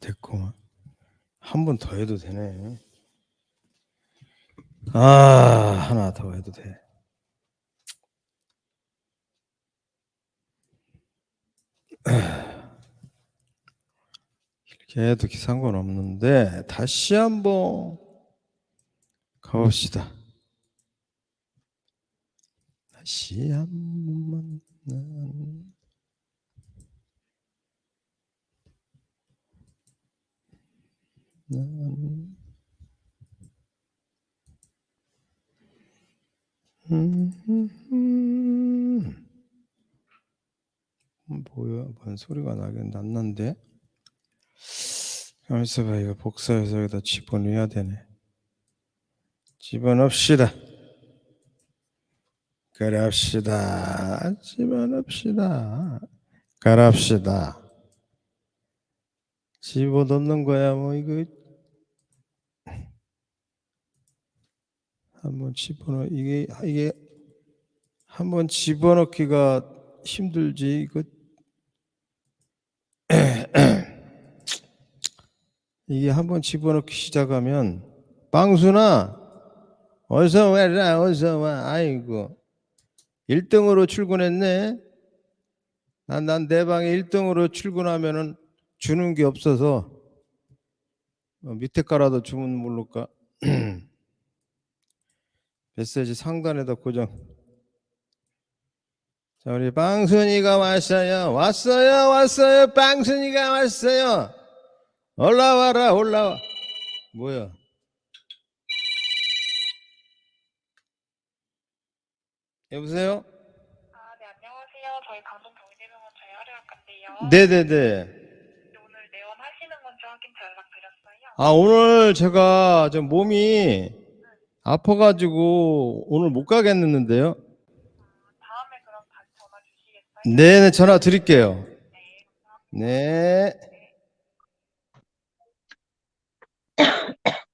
됐고 한 번 더 해도 되네. 아 하나 더 해도 돼. 이렇게 해도 상관없는데 다시 한번 가봅시다. 다시 한번 만나. 음, 뭐야? 뭔 소리가 나긴 났는데? 가만 있어봐. 이거 복사해서 여기다 집어넣어야 되네. 집어넣읍시다. 그럽시다. 집어넣읍시다. 그럽시다. 집어넣는 거야 뭐 이거 한번 집어넣 이게 이게 한번 집어넣기가 힘들지 이거? 이게 한번 집어넣기 시작하면 빵순아 어서 와라 어서 와 아이고. 1등으로 출근했네. 난난내 방에 1등으로 출근하면은 주는 게 없어서 어, 밑에 깔아도 주문 모를까 메시지 상단에다 고정. 자 우리 빵순이가 왔어요. 왔어요 왔어요. 빵순이가 왔어요. 올라와라 올라와. 뭐야? 여보세요? 아, 네, 안녕하세요. 저희 강동 경희대병원 재활의학과인데요. 네네네. 오늘 내원 하시는 건지 확인 연락드렸어요. 아 오늘 제가 좀 몸이 아파가지고 오늘 못 가겠는데요 다음에 그럼 다시 전화 주시겠어요? 네네 전화 드릴게요 네. 네.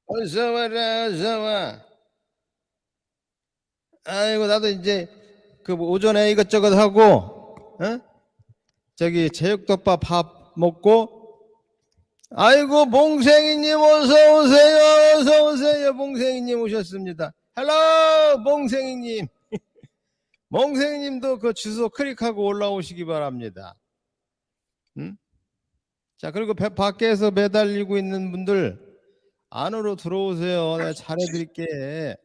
어서 와라, 어서 와. 아이고, 나도 이제 그뭐 오전에 이것저것 하고, 어? 저기 제육덮밥 밥 먹고, 아이고, 몽생이님 어서 오세요, 어서 오세요. 몽생이님 오셨습니다. hello, 몽생이님. 몽생이님도 그 주소 클릭하고 올라오시기 바랍니다. 응? 자, 그리고 배- 밖에서 매달리고 있는 분들 안으로 들어오세요. 내가 잘해드릴게.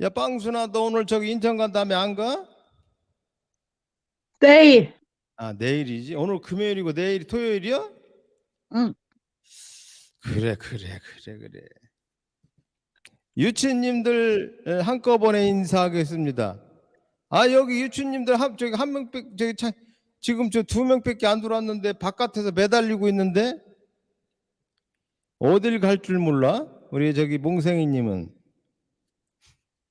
야, 빵순아, 너 오늘 저기 인천 간다며 안 가? 내일. 아, 내일이지. 오늘 금요일이고 내일이 토요일이야? 응. 그래, 그래, 그래, 그래. 유치님들 에, 한꺼번에 인사하겠습니다. 아, 여기 유치님들 한 저기 한 명밖 저기 차, 지금 저 두 명밖에 안 들어왔는데 바깥에서 매달리고 있는데 어딜 갈 줄 몰라? 우리 저기 몽생이님은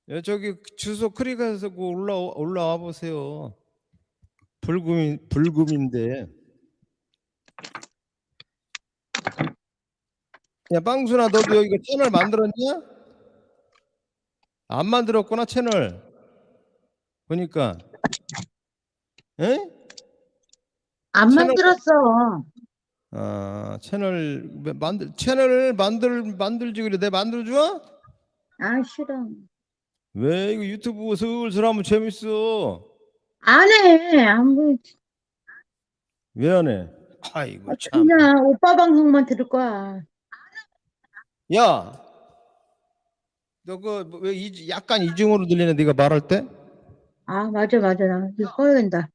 야, 저기 주소 클릭해서 그 올라 올라와 보세요. 불금 불금인데. 야 빵순아 너도 여기 채널 만들었냐? 안 만들었구나 채널. 보니까. 에? 안 채널- 만들었어. 아 채널 만들 채널을 만들 만들지 그래 내 만들어줘? 아, 싫어. 왜 이거 유튜브 슬슬 하면 재밌어. 안 해. 안 보. 왜안 해? 아이고 참. 그냥 오빠 방송만 들을 거야. 야, 너 그 왜 약간 이중으로 들리네 네가 말할 때? 아, 맞아, 맞아. 나 이거 꺼야 된다.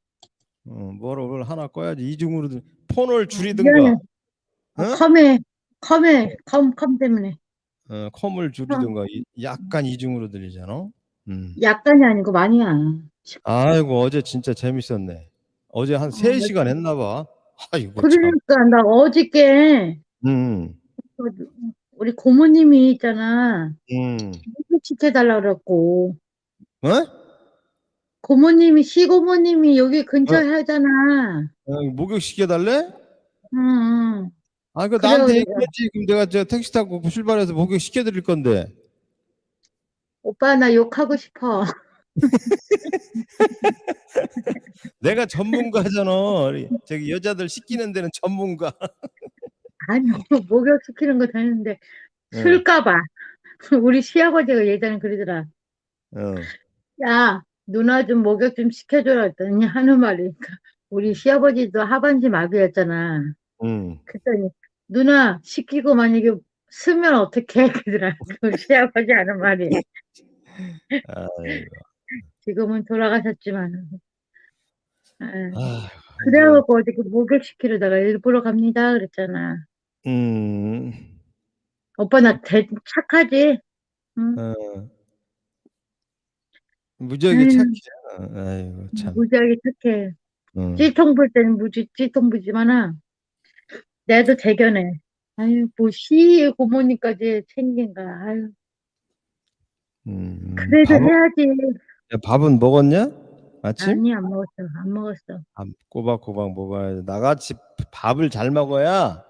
어, 뭐를 하나 꺼야지 이중으로 들. 폰을. 줄이든가, 아, 어? 컴에, 컴에, 컴, 컴 때문에. 어, 컴을 줄이든가. 이- 약간 이중으로 들리잖아. 음. 약간이 아니고 많이야. 아이고 어제 진짜 재밌었네. 어제 한 어, 3시간 했나 봐. 아이고 참. 그러니까 나 어저께 음. 우리 고모님이 있잖아. 음. 시켜달라 그랬고. 어? 고모님이, 시고모님이 여기 근처에 하잖아. 어, 목욕 시켜달래? 응, 응. 아, 그 나한테. 얘기했지. 그럼 내가 저 택시 타고 출발해서 목욕 시켜드릴 건데. 오빠, 나 욕하고 싶어. 내가 전문가잖아. 우리 저기 여자들 시키는 데는 전문가. 아니, 목욕 시키는 거 되는데, 응. 술까봐. 우리 시아버지가 예전에 그러더라. 어. 야, 누나 좀 목욕 좀 시켜줘라 했더니 하는 말이, 우리 시아버지도 하반신 마비였잖아. 응. 그랬더니, 누나 시키고 만약에 쓰면 어떡해? 그러더라. 우리 시아버지 하는 말이. 아이고. 지금은 돌아가셨지만. 아, 아, 그래갖고 어저께 목욕시키려다가 일부러 갑니다. 그랬잖아. 음. 오빠 나 대, 착하지? 응? 어. 무지하게 아유. 착해. 아이고 참. 무지하게 착해. 응. 찌통 불 때는 무지, 찌통 부지만은, 내도 대견해. 아유, 뭐, 시 고모님까지 챙긴가. 아유, 음. 그래도 밥은, 해야지. 야, 밥은 먹었냐? 아침? 아니, 안 먹었어. 안 먹었어. 밥 꼬박꼬박 먹어야 돼. 나같이 밥을 잘 먹어야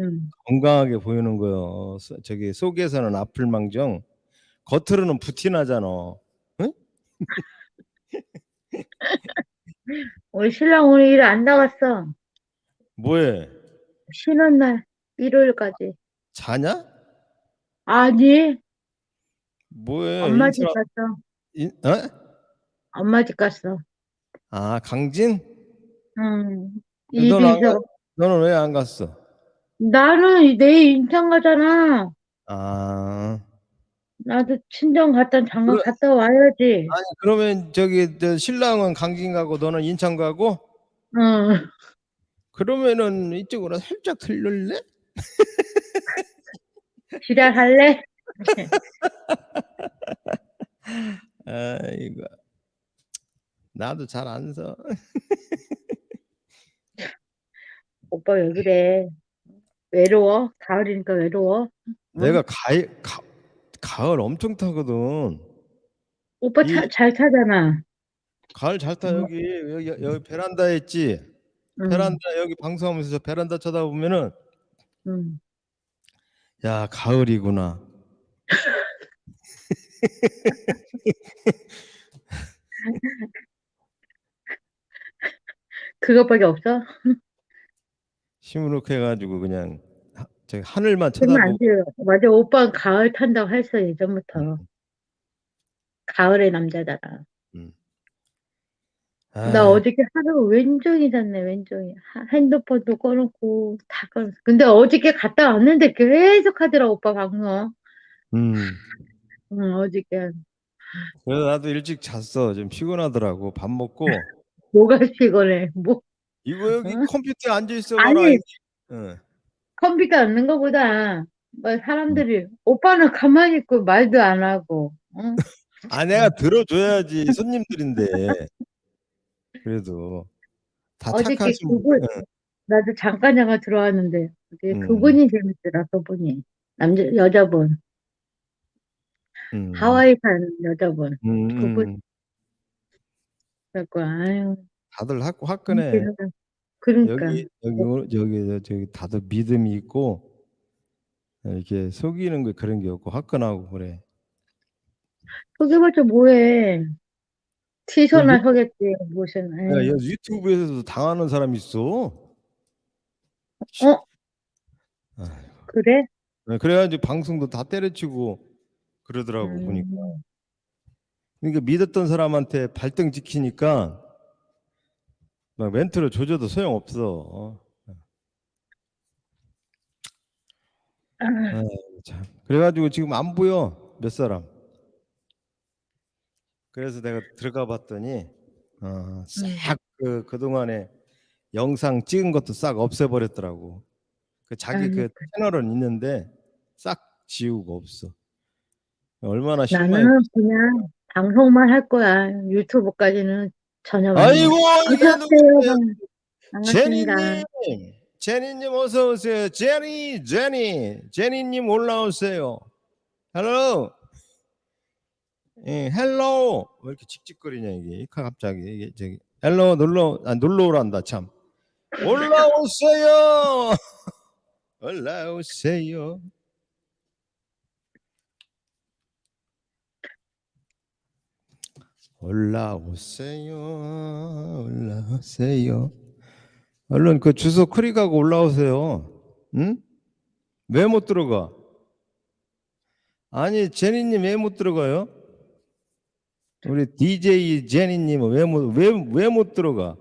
응. 건강하게 보이는 거요. 소- 저기 속에서는 아플망정, 겉으로는 부티나잖아. 우리 신랑 오늘 일 안 나갔어. 뭐해? 쉬는 날, 일요일까지. 자냐? 아니, 뭐해? 엄마 집 인사- 갔어. 인, 어? 엄마 집 갔어. 아 강진? 응. 일이 넌 안? 있어. 너는 왜 안 갔어? 나는 내일 인천 가잖아. 아 나도 친정 갔다 잠깐 그래. 갔다 와야지. 아니 그러면 저기 저 신랑은 강진 가고 너는 인천 가고 응. 그러면은 이쪽으로 살짝 틀릴래? 지랄할래? 아이고 나도 잘 안 서. 오빠 왜 그래? 외로워? 가을이니까 외로워? 내가 가을 가, 가을 엄청 타거든. 오빠 이- 차, 잘 타잖아. 가을 잘타 음. 여기 여기 여기 베란다에 있지. 응, 베란다 여기 방송하면서 저 베란다 쳐다보면은 응. 야 가을이구나. 그것밖에 없어? 시무룩해 가지고 그냥 하, 저기 하늘만 그러면 안 쳐다보고 돼요. 맞아, 오빠 가을 탄다고 했어, 예전부터. 가을의 남자잖아. 나 아, 어저께 하루 왼종이 잤네, 왼종이. 하- 핸드폰도 꺼놓고, 다 꺼놓고. 근데 어저께 갔다 왔는데 계속 하더라, 오빠 방송. 음. 응, 어저께. 그래서 나도 일찍 잤어. 좀 피곤하더라고. 밥 먹고 뭐가 피곤해. 뭐, 이거 여기 어? 컴퓨터에 앉아 있어 아니. 봐라. 응. 컴퓨터 앉는 거보다, 뭐, 사람들이, 오빠는 가만히 있고 말도 안 하고, 응? 아 내가 들어줘야지 손님들인데. 그래도 다 어저께 착하신 그분, 응. 나도 잠깐 잠깐 들어왔는데, 그게 음. 그분이 재밌더라, 그분이. 남자, 여자분. 음. 하와이 사는 여자분. 음, 그분. 음. 그래갖고, 아유. 다들 화, 화끈해. 재밌다. 그러니까. 여기 여기 오- 저기 저기 다들 믿음이 있고 이렇게 속이는 거 그런 게 없고 화끈하고 그래. 속여봤자 뭐해. 티셔나 유- 속였지, 무슨. 야, 에이. 야, 유튜브에서도 당하는 사람 있어. 어? 아이고. 그래? 네, 그래가지고 방송도 다 때려치고 그러더라고 음. 보니까. 그러니까 믿었던 사람한테 발등 지키니까 막 멘트를 조져도 소용 없어. 아, 참. 그래가지고 지금 안 보여 몇 사람. 그래서 내가 들어가 봤더니 어, 싹그 그동안에 영상 찍은 것도 싹 없애버렸더라고. 그 자기 그 아이고. 채널은 있는데 싹 지우고 없어. 얼마나 실망이. 나는 그냥 방송만 할 거야. 유튜브까지는 전혀. 아이고 안녕하세요. 제니님, 제니님 어서 오세요. 제니, 제니, 제니님 올라오세요. hello. 예, hello. 왜 이렇게 칙칙거리냐 이게 갑자기 이게 저기 hello 놀러 아 놀러 오란다 참. 올라오세요. 올라오세요. 올라오세요. 올라오세요. 얼른 그 주소 클릭하고 올라오세요. 응? 왜 못 들어가? 아니 제니님 왜 못 들어가요? 우리 DJ 제니님은 왜 못 왜 왜 못 들어가?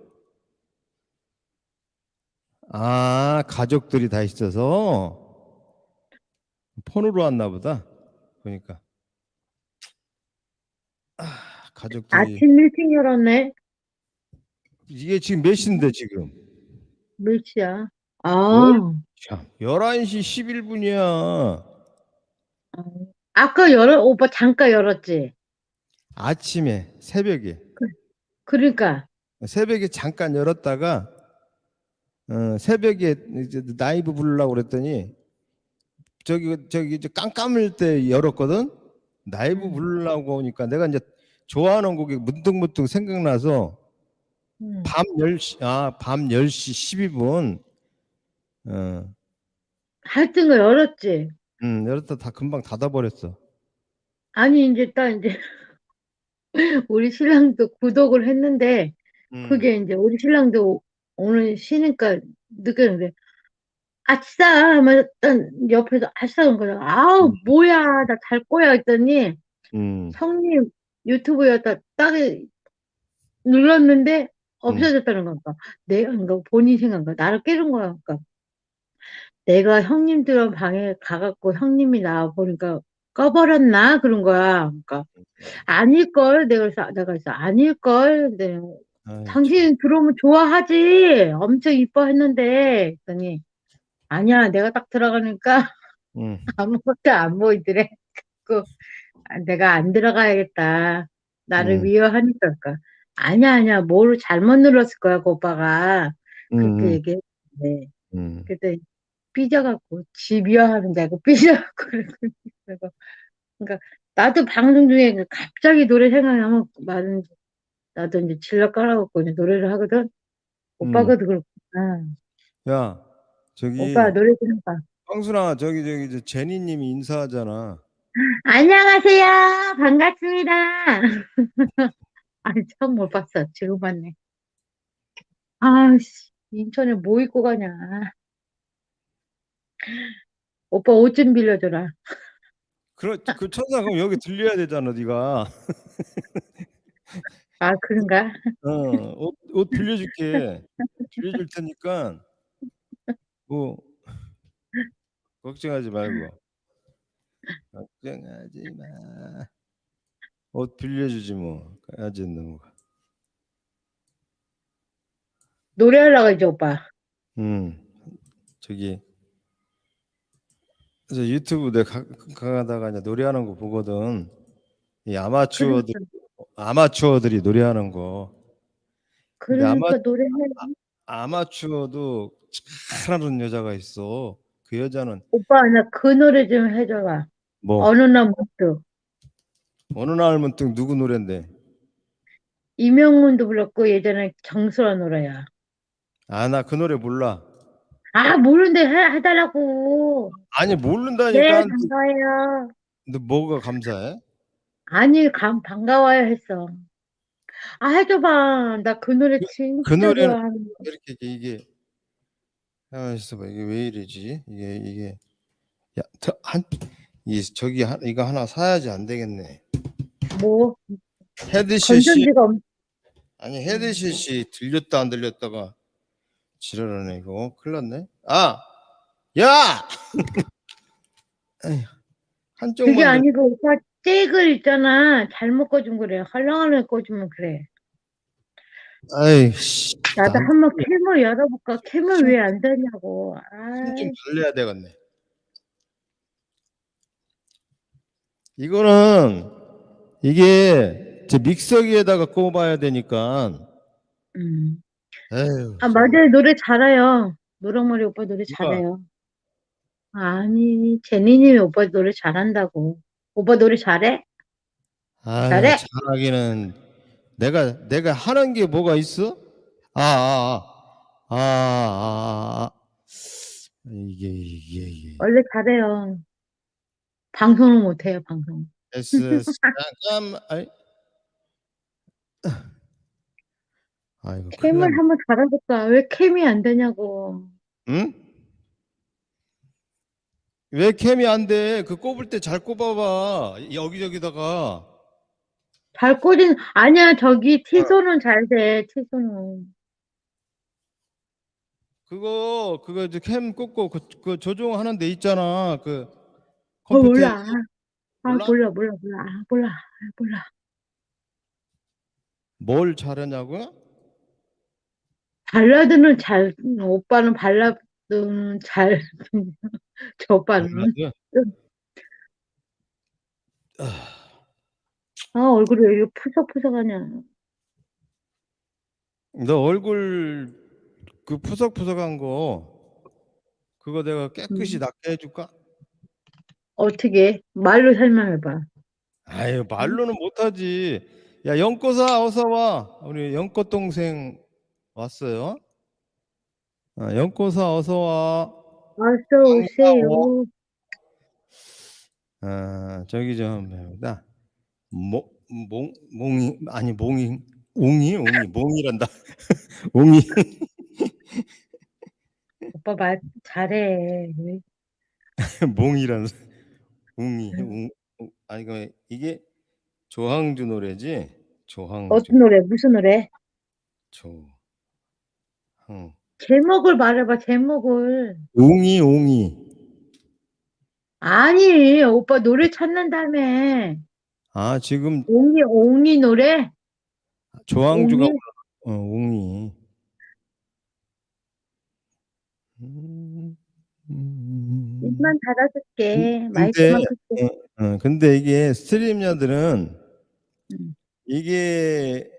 아 가족들이 다 있어서 폰으로 왔나 보다. 그러니까 아, 가족들이 아침 일찍 열었네. 이게 지금 몇 시인데 지금? 몇 시야? 아, 참 11시 11분이야. 아까 열어, 오빠 잠깐 열었지? 아침에 새벽에 그러니까. 새벽에 잠깐 열었다가 어, 새벽에 이제 라이브 부르려고 그랬더니 저기 저기 이제 깜깜할 때 열었거든. 라이브 음. 부르려고 하니까 내가 이제 좋아하는 곡이 문득문득 생각나서 음. 밤 10시 아 밤 10시 12분 어, 하여튼 거 열었지? 음, 열었다 다 금방 닫아 버렸어. 아니, 이제 딱 이제, 우리 신랑도 구독을 했는데, 음. 그게 이제 우리 신랑도 오늘 쉬니까 느꼈는데, 아싸! 하면 딱 옆에서 아싸! 한 거야. 아우, 음. 뭐야, 나 잘 거야 했더니, 음. 형님 유튜브에다 딱 눌렀는데 없어졌다는 건가. 내가 그러니까 본인 생각인가. 나를 깨는 거야. 그러니까 내가 형님들 방에 가갖고 형님이 나와 보니까 꺼버렸나 그런 거야. 그러니까 아닐 걸. 내가 그래서 내가 그래서 아닐걸. 근데 아이, 당신 들어오면 좋아하지. 엄청 이뻐했는데. 그랬더니 아니야. 내가 딱 들어가니까 음. 아무것도 안 보이더래. 그 내가 안 들어가야겠다. 나를 음. 그러니까. 아니야, 아니야. 뭘 잘못 눌렀을 거야, 그 오빠가. 그렇게 음. 얘기했는데. 음. 그때 삐져갖고, 지 미워하는다고 삐져갖고. 그래서, 그러니까, 나도 방송 중에 그 갑자기 노래 생각나면 말은, 나도 이제 질러 깔아갖고 이제 노래를 하거든. 오빠가 도 그렇구나. 야, 저기 오빠 노래 좀 해봐. 황순아 저기 저기 저 제니님이 인사하잖아. 안녕하세요. 반갑습니다. 아니, 처음 못 봤어. 지금 봤네. 아씨, 인천에 뭐 입고 가냐. 오빠 옷 좀 빌려줘라. 그렇 그 천사 그럼 여기 들려야 되잖아, 네가. 아, 그런가? 어, 옷, 옷 빌려줄게. 빌려줄 테니까 뭐 걱정하지 말고. 걱정하지 마. 옷 빌려주지 뭐. 까지 넘어가. 노래하려고 이제 오빠. 음, 저기 저 유튜브 내가 가- 가다가 이제 노래하는 거 보거든. 이 아마추어들 아마추어들이 노래하는 거. 그러니까 아마- 노래해. 아마추어도 잘하는 여자가 있어. 그 여자는 오빠, 나 그 노래 좀 해줘봐. 뭐 어느 날 문득. 어느 날 문득 누구 노래인데? 이명문도 불렀고, 예전에 정수라 노래야. 아 나 그 노래 몰라. 아, 모르는데 해, 해달라고. 아니 네, 모른다니까. 반가워요. 너 뭐가 감사해? 아니, 감, 반가워요 했어. 아, 해줘봐. 나 그 노래 진짜 그 좋아하는 거. 이렇게 이게 이게 아 있어봐 이게 왜 이러지? 이게 이게 야한 이 저기 하, 이거 하나 사야지 안 되겠네. 뭐, 헤드셋이 건전지가 없, 아니 헤드셋이 들렸다 안 들렸다가 지랄하네 이거 큰일 났네. 아! 야! 에휴, 그게 아니고 오빠 잭을 있잖아. 잘못 꽂은 그래. 헐렁헐렁 꽂으면 그래. 아이씨 나도 난- 한번 캠을 열어볼까? 캠을 왜 안 되냐고. 아, 힘좀 달래야 되겠네. 이거는 이게 제 믹서기에다가 꼽아야 되니까. 음. 에휴. 아, 맞아요. 노래 잘해요. 노랑머리 오빠 노래 누가? 잘해요. 아니, 제니님이 오빠 노래 잘한다고. 오빠 노래 잘해? 아유, 잘해? 잘하기는 내가 내가 하는 게 뭐가 있어? 아, 아, 아, 아, 아, 아. 이게 이게 이게 원래 잘해요. 방송을 못해요, 방송. S 잠깐 아이 아이고 캠을. 한번 달아볼까? 왜 캠이 안 되냐고. 응? 왜 캠이 안 돼? 그 꼽을 때 잘 꼽아봐. 여기저기다가. 잘 꽂은, 아니야, 저기 티소는 잘 돼, 티소는. 그거 그거 이제 캠 꽂고 그, 그 조종하는 데 있잖아. 그 어, 컴퓨터에 몰라. 아, 몰라? 몰라, 몰라, 몰라, 아, 몰라, 아, 몰라. 뭘 잘하냐고요? 발라드는 잘, 오빠는 발라드는 잘, 저 오빠는. 발라드? 아, 얼굴이 왜 이렇게 푸석푸석하냐. 너 얼굴 그 푸석푸석한 거 그거 내가 깨끗이 음. 낫게 해줄까? 어떻게? 말로 설명해 봐. 아유 말로는 못하지. 야 영꼬사 어서 와. 우리 영꼬 동생 왔어요. 아, 영꼬사 어서 와. 어서 오세요. 아 저기 좀 배우다. 몽 몽 몽이 아니 몽이 웅이 웅이 몽이란다. 웅이 오빠 말 잘해. 몽이란 웅이 웅 웅- 아니 그 이게 조항주 노래지. 조항주 어떤 노래, 무슨 노래? 조 항 제목을 말해봐, 제목을. 웅이 웅이 아니, 오빠 노래 찾는다며. 아 지금 옹이, 옹이 노래? 조항주가 웅이? 어, 웅이 음, 음. 입만 닫아줄게. 근데- 마이크만 끌게. 어, 근데 이게 스트리머들은 음. 이게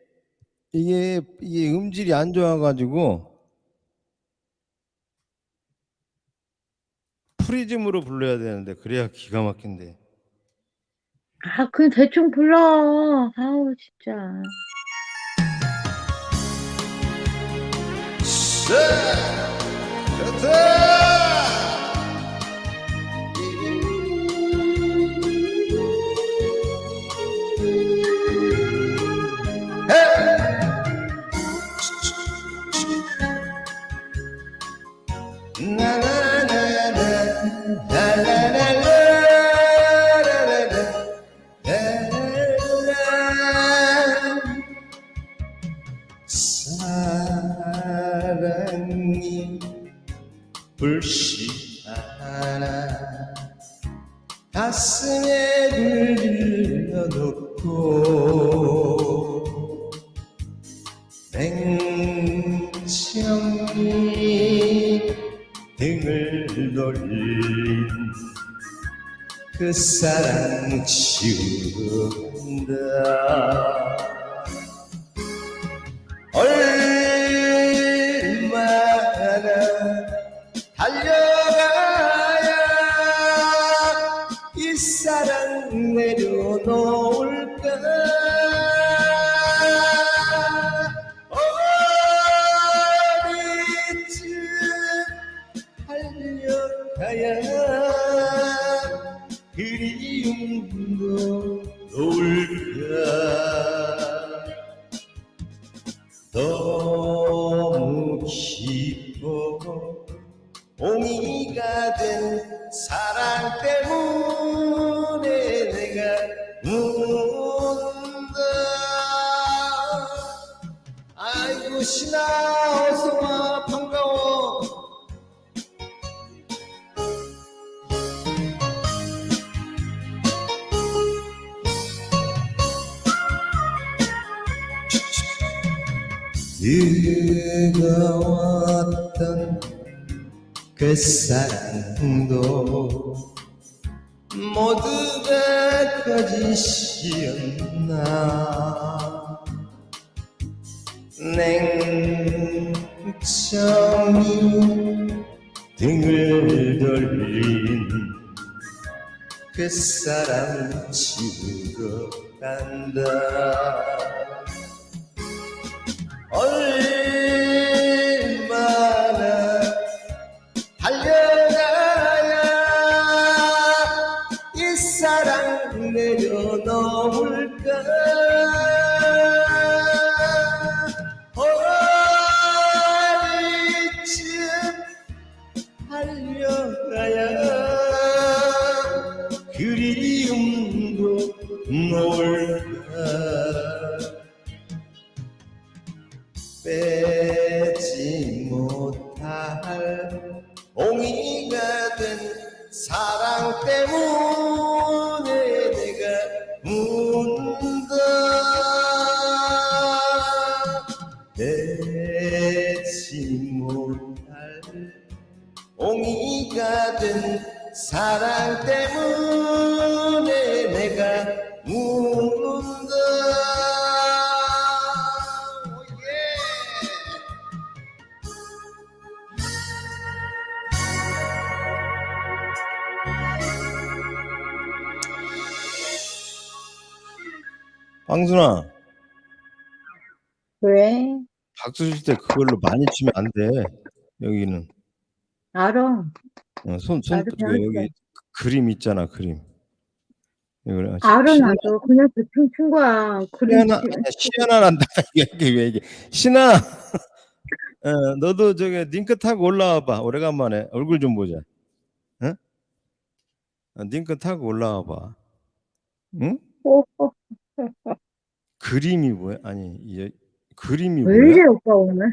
이게 이게 음질이 안 좋아가지고 프리즘으로 불러야 되는데 그래야 기가 막힌데 아, 그냥 대충 불러. 아우, 진짜. 사랑이 불씨하나 가슴에 들려놓고 냉정히 등을 돌린 그 사랑 지운다 사랑 거짓이었나? 냉정히 등을 돌린 그 사람 지우러 간다 칠때 그걸로 많이 치면 안 돼. 여기는 알아. 어, 손, 손 배웠어. 여기 그림 있잖아 그림. 이걸 알아, 신나 나도. 그냥 대충 친 거야. 그림 시연아 시연아란다 이게 왜 이게 신아 어, 너도 저기 링크 타고 올라와 봐 오래간만에 얼굴 좀 보자. 응? 어, 링크 타고 올라와 봐. 응? 어, 어. 그림이 뭐야? 아니 이 그림이 왜? 이래, 오빠 오늘?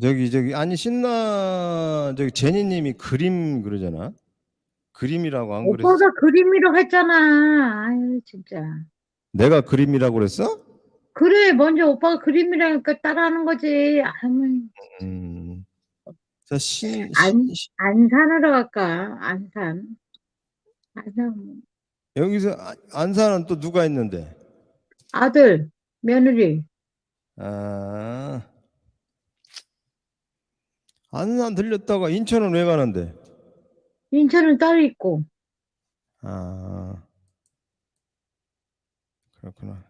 저기 저기 아니 신나 저기 제니님이 그림 그러잖아. 그림이라고 안 그랬어? 오빠가 그림이라고 했잖아. 아유, 진짜. 내가 그림이라고 그랬어? 그래, 먼저 오빠가 그림이라니까 따라하는 거지. 아무, 음. 자, 신, 안- 안산으로 갈까? 안산. 안산. 여기서 아- 안산은 또 누가 있는데? 아들, 며느리. 아, 안산 들렸다가 인천은 왜 가는데? 인천은 따로 있고. 아, 그렇구나.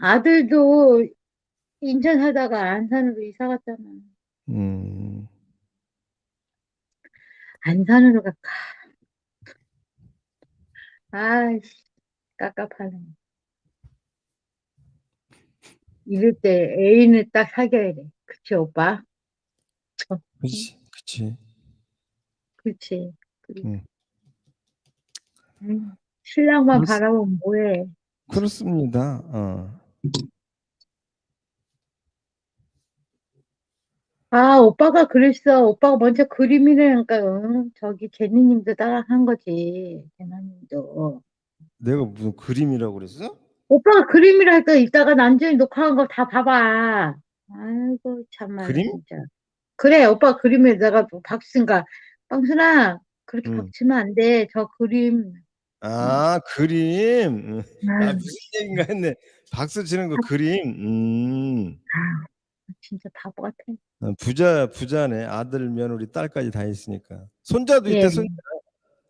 아들도 인천 사다가 안산으로 이사 갔잖아. 음, 안산으로 갈까? 아이씨, 깝깝하네. 이럴 때 애인을 딱 사귀어야 돼. 그치, 오빠? 그치, 그치. 그치. 그래. 응. 음, 신랑만 그렇습- 바라보면 뭐해. 그렇습니다. 어. 아, 오빠가 그랬어. 오빠가 먼저 그림이라니까, 응? 저기, 제니님도 따라 한 거지. 제나님도. 내가 무슨 그림이라고 그랬어? 오빠가 그림이라니까 이따가 난중에 녹화한 거 다 봐봐. 아이고, 참말로, 그림? 진짜. 그래, 오빠 그림에다가 뭐 박수인가. 빵순아, 그렇게 응. 박치면 안 돼. 저 그림. 아, 그림. 음. 아, 아유, 무슨 얘기인가 했네. 박수 치는 거 그림. 음. 진짜 바보 같아. 어, 부자 부자네 아들 며느리 딸까지 다 있으니까 손자도 예. 있대 손자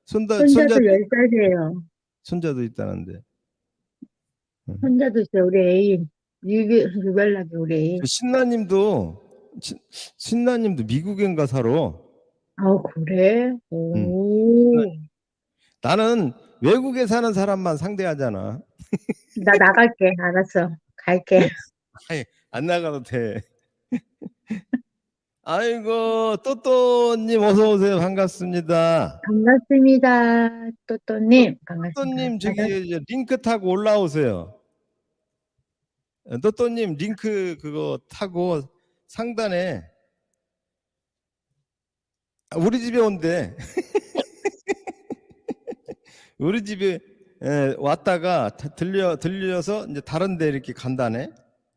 손자 손자도 손자도 열 살이에요. 손자도 있다는데 손자도 있어요, 우리 애인. 유기, 유별나게 우리 애인. 그 신나님도 신- 신나님도 미국인가 살아 아, 그래? 오. 나는 외국에 사는 사람만 상대하잖아 나 나갈게. 알았어. 갈게. 안 나가도 돼 아이고 또또님 어서 오세요 반갑습니다 반갑습니다. 또또님. 반갑습니다. 또또님 저기 링크 타고 올라오세요 어, 또또님 링크 그거 타고 상단에 아, 우리 집에 온대. 우리 집에 에, 왔다가 다- 들려 들려서 이제 다른 데 이렇게 간다네.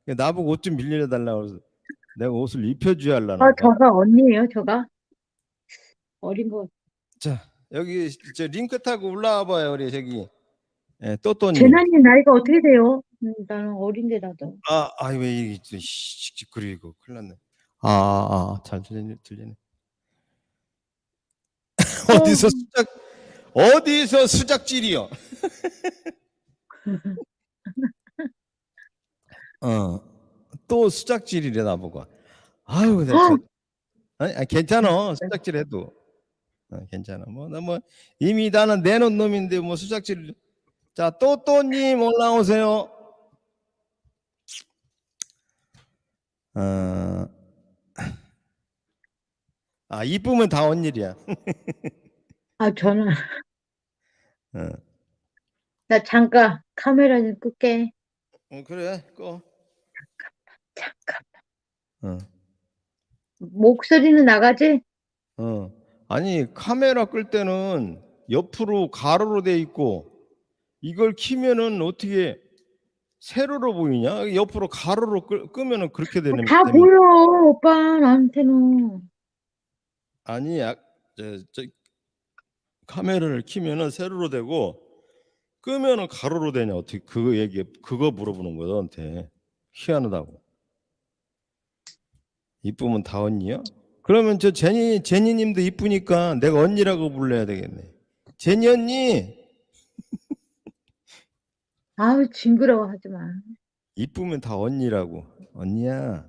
나보고 옷 좀 빌려 달라고 그래서 내가 옷을 입혀줘야 하려나. 어, 봐. 저가 언니예요, 저가? 어린 거. 자 여기 저 링크 타고 올라와 봐요 우리 저기 예, 또또님. 재난님 나이가 어떻게 돼요? 음, 나는 어린데 나도. 아, 아이 왜 이게 또 씩씩거리고 큰일 났네. 아, 아, 아, 잘 들리네, 들리네. 어디서 수작 어디서 수작질이요? 어, 또 수작질이래 나보고. 아유, 내가 저, 아니, 아니, 괜찮아 수작질 해도 어, 괜찮아. 뭐 나 뭐 이미 나는 내놓은 놈인데 뭐 수작질. 자, 또또님 올라오세요. 어, 아 이쁘면 다 언일이야. 아, 저는, 어. 나 잠깐 카메라 좀 끌게. 어, 그래, 꺼. 잠깐. 어. 목소리는 나가지? 어. 아니 카메라 끌 때는 옆으로 가로로 돼 있고 이걸 키면은 어떻게 세로로 보이냐? 옆으로 가로로 끌, 끄면은 그렇게 되는 다 때문에. 보여, 오빠, 나한테는. 아니 야, 저, 저 카메라를 키면은 세로로 되고 끄면은 가로로 되냐 어떻게 그거 얘기 그거 물어보는 거야 너한테 희한하다고 이쁘면 다 언니야? 그러면 저 제니 제니님도 이쁘니까 내가 언니라고 불러야 되겠네 제니 언니 아우, 징그러워 하지 마. 이쁘면 다 언니라고 언니야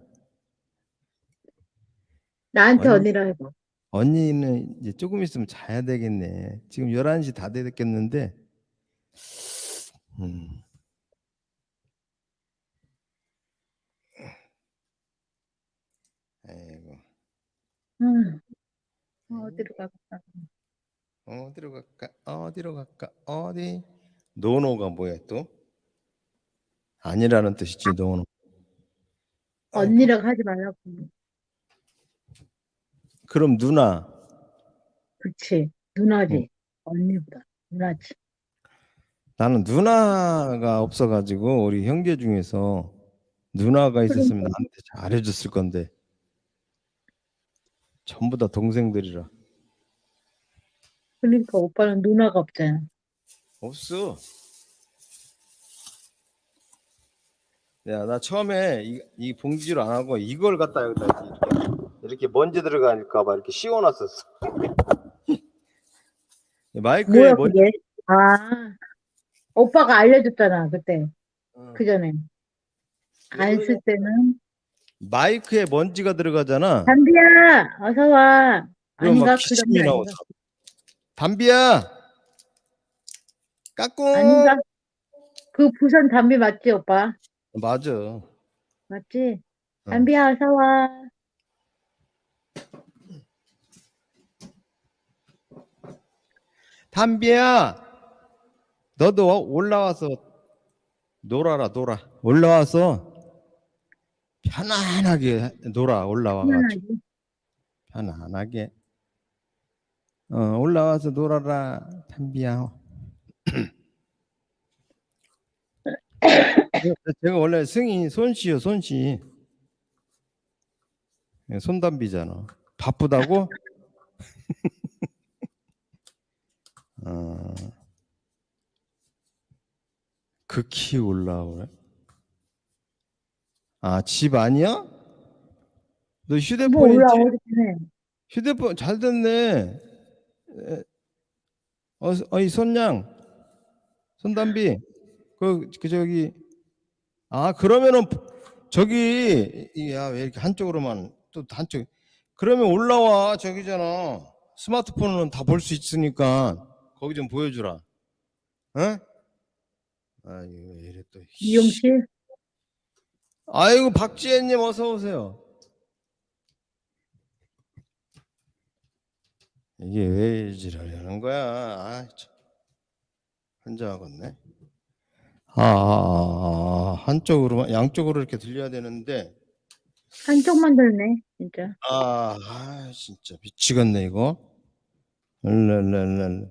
나한테 언니. 언니라 해봐. 언니는 이제 조금 있으면 자야 되겠네 지금 11시 다 됐겠는데 음. 아이고 응. 어디로 갈까? 어디로 갈까? 어디로 갈까? 어디? 노노가 뭐야 또? 아니라는 뜻이지 노노. 언니라고 하지 말라고. 그럼 누나. 그치. 누나지. 언니보다. 누나지. 나는 누나가 없어가지고 우리 형제 중에서 누나가 있었으면 나한테 잘해줬을 건데 전부 다 동생들이라 그러니까 오빠는 누나가 없잖아. 없어. 야, 나 처음에 이, 이 봉지로 안 하고 이걸 갖다 여기다 이렇게, 이렇게 먼지 들어가니까 봐 이렇게 씌워놨었어. 마이크에 뭐야, 먼지 그게? 아. 오빠가 알려줬잖아, 그때. 어. 그 전에. 안 쓸 때는. 마이크에 먼지가 들어가잖아. 담비야, 어서 와. 막그 담비 나고 아닌가? 담비야, 까꿍. 아닌가? 그 부산 담비 맞지, 오빠? 맞아. 맞지? 어. 담비야, 어서 와. 담비야, 너도 올라와서 놀아라, 놀아. 올라와서 편안하게 놀아, 올라와가지고. 편안하지? 편안하게. 어, 올라와서 놀아라, 담비야. 제가 원래 승이 손씨요, 손씨. 예, 손담비잖아. 바쁘다고? 어, 극히 올라오네. 아, 집 아니야? 너뭐 휴대폰이 올라오긴 해. 휴대폰 잘 됐네. 에, 어, 어이 손양, 손담비, 그, 그 저기, 아 그러면은 저기, 야 왜 이렇게 한쪽으로만 또 한쪽? 그러면 올라와 저기잖아. 스마트폰은 다 볼 수 있으니까 거기 좀 보여주라. 어? 아이고 왜 이래 또. 미용실? 아이고 박지혜님 어서 오세요. 이게 왜 지랄하는 거야? 아, 참. 환장하겠네. 아, 아, 아, 아, 한쪽으로만 양쪽으로 이렇게 들려야 되는데 한쪽만 들네, 진짜. 아, 아 진짜 미치겠네 이거. 랄랄랄랄.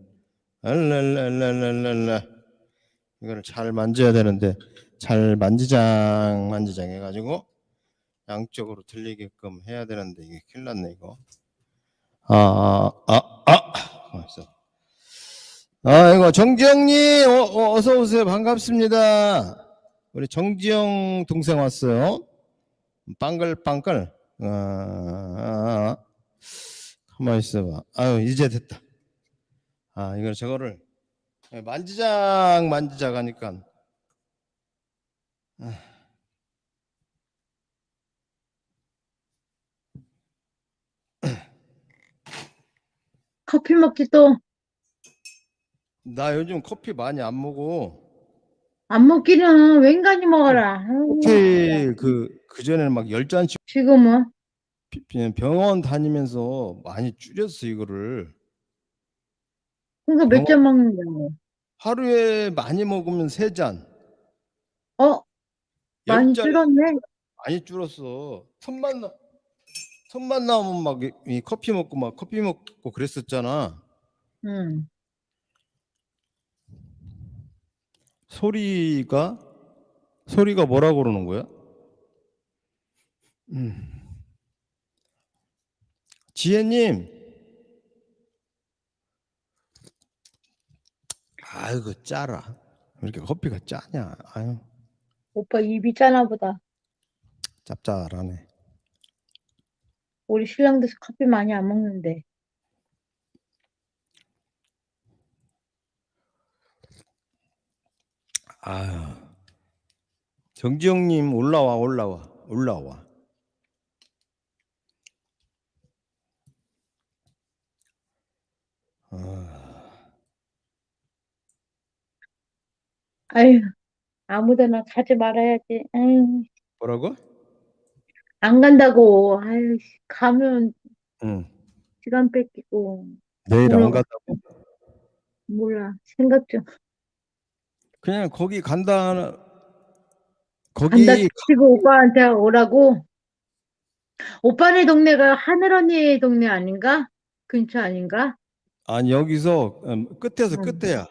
랄랄랄랄랄랄라. 이거를 잘 만져야 되는데 잘 만지장 만지장 해가지고 양쪽으로 들리게끔 해야 되는데 이게 큰일 났네 이거. 아, 아, 아, 아. 아이고 정지영님 어, 어, 어 서 오세요 반갑습니다. 우리 정지영 동생 왔어요. 빵글빵글. 아, 아, 아. 가만 있어봐. 아유 이제 됐다. 아 이걸 저거를 만지작 만지작 하니까 커피 먹지 또. 나 요즘 커피 많이 안 먹어. 안 먹기는 웬간히 먹어라. 커피 그 그 전에는 막 열 잔씩 지금은? 병원 다니면서 많이 줄였어 이거를. 그러니까 몇잔 먹는다고. 하루에 많이 먹으면 세 잔. 어? 많이 열 잔. 줄었네. 많이 줄었어. 틈만 나 틈만 나오면 막 이 커피 먹고 막 커피 먹고 그랬었잖아. 응. 소리가 소리가 뭐라고 그러는 거야? 음. 지혜님. 아이고 짜라. 왜 이렇게 커피가 짜냐? 아유 오빠 입이 짜나 보다. 짭짤하네. 우리 신랑도 커피 많이 안 먹는데. 아유. 정지영님 올라와 올라와 올라와. 아, 아유, 아무데나 가지 말아야지. 아유, 뭐라고? 안 간다고. 아유, 씨, 가면 응. 시간 뺏기고. 내일 안 몰라. 간다고? 몰라. 생각 좀. 그냥 거기 간다. 거기 간다 치고 오빠한테 오라고. 오빠네 동네가 하늘 언니 동네 아닌가? 근처 아닌가? 아니 여기서 음, 끝에서 응. 끝에야.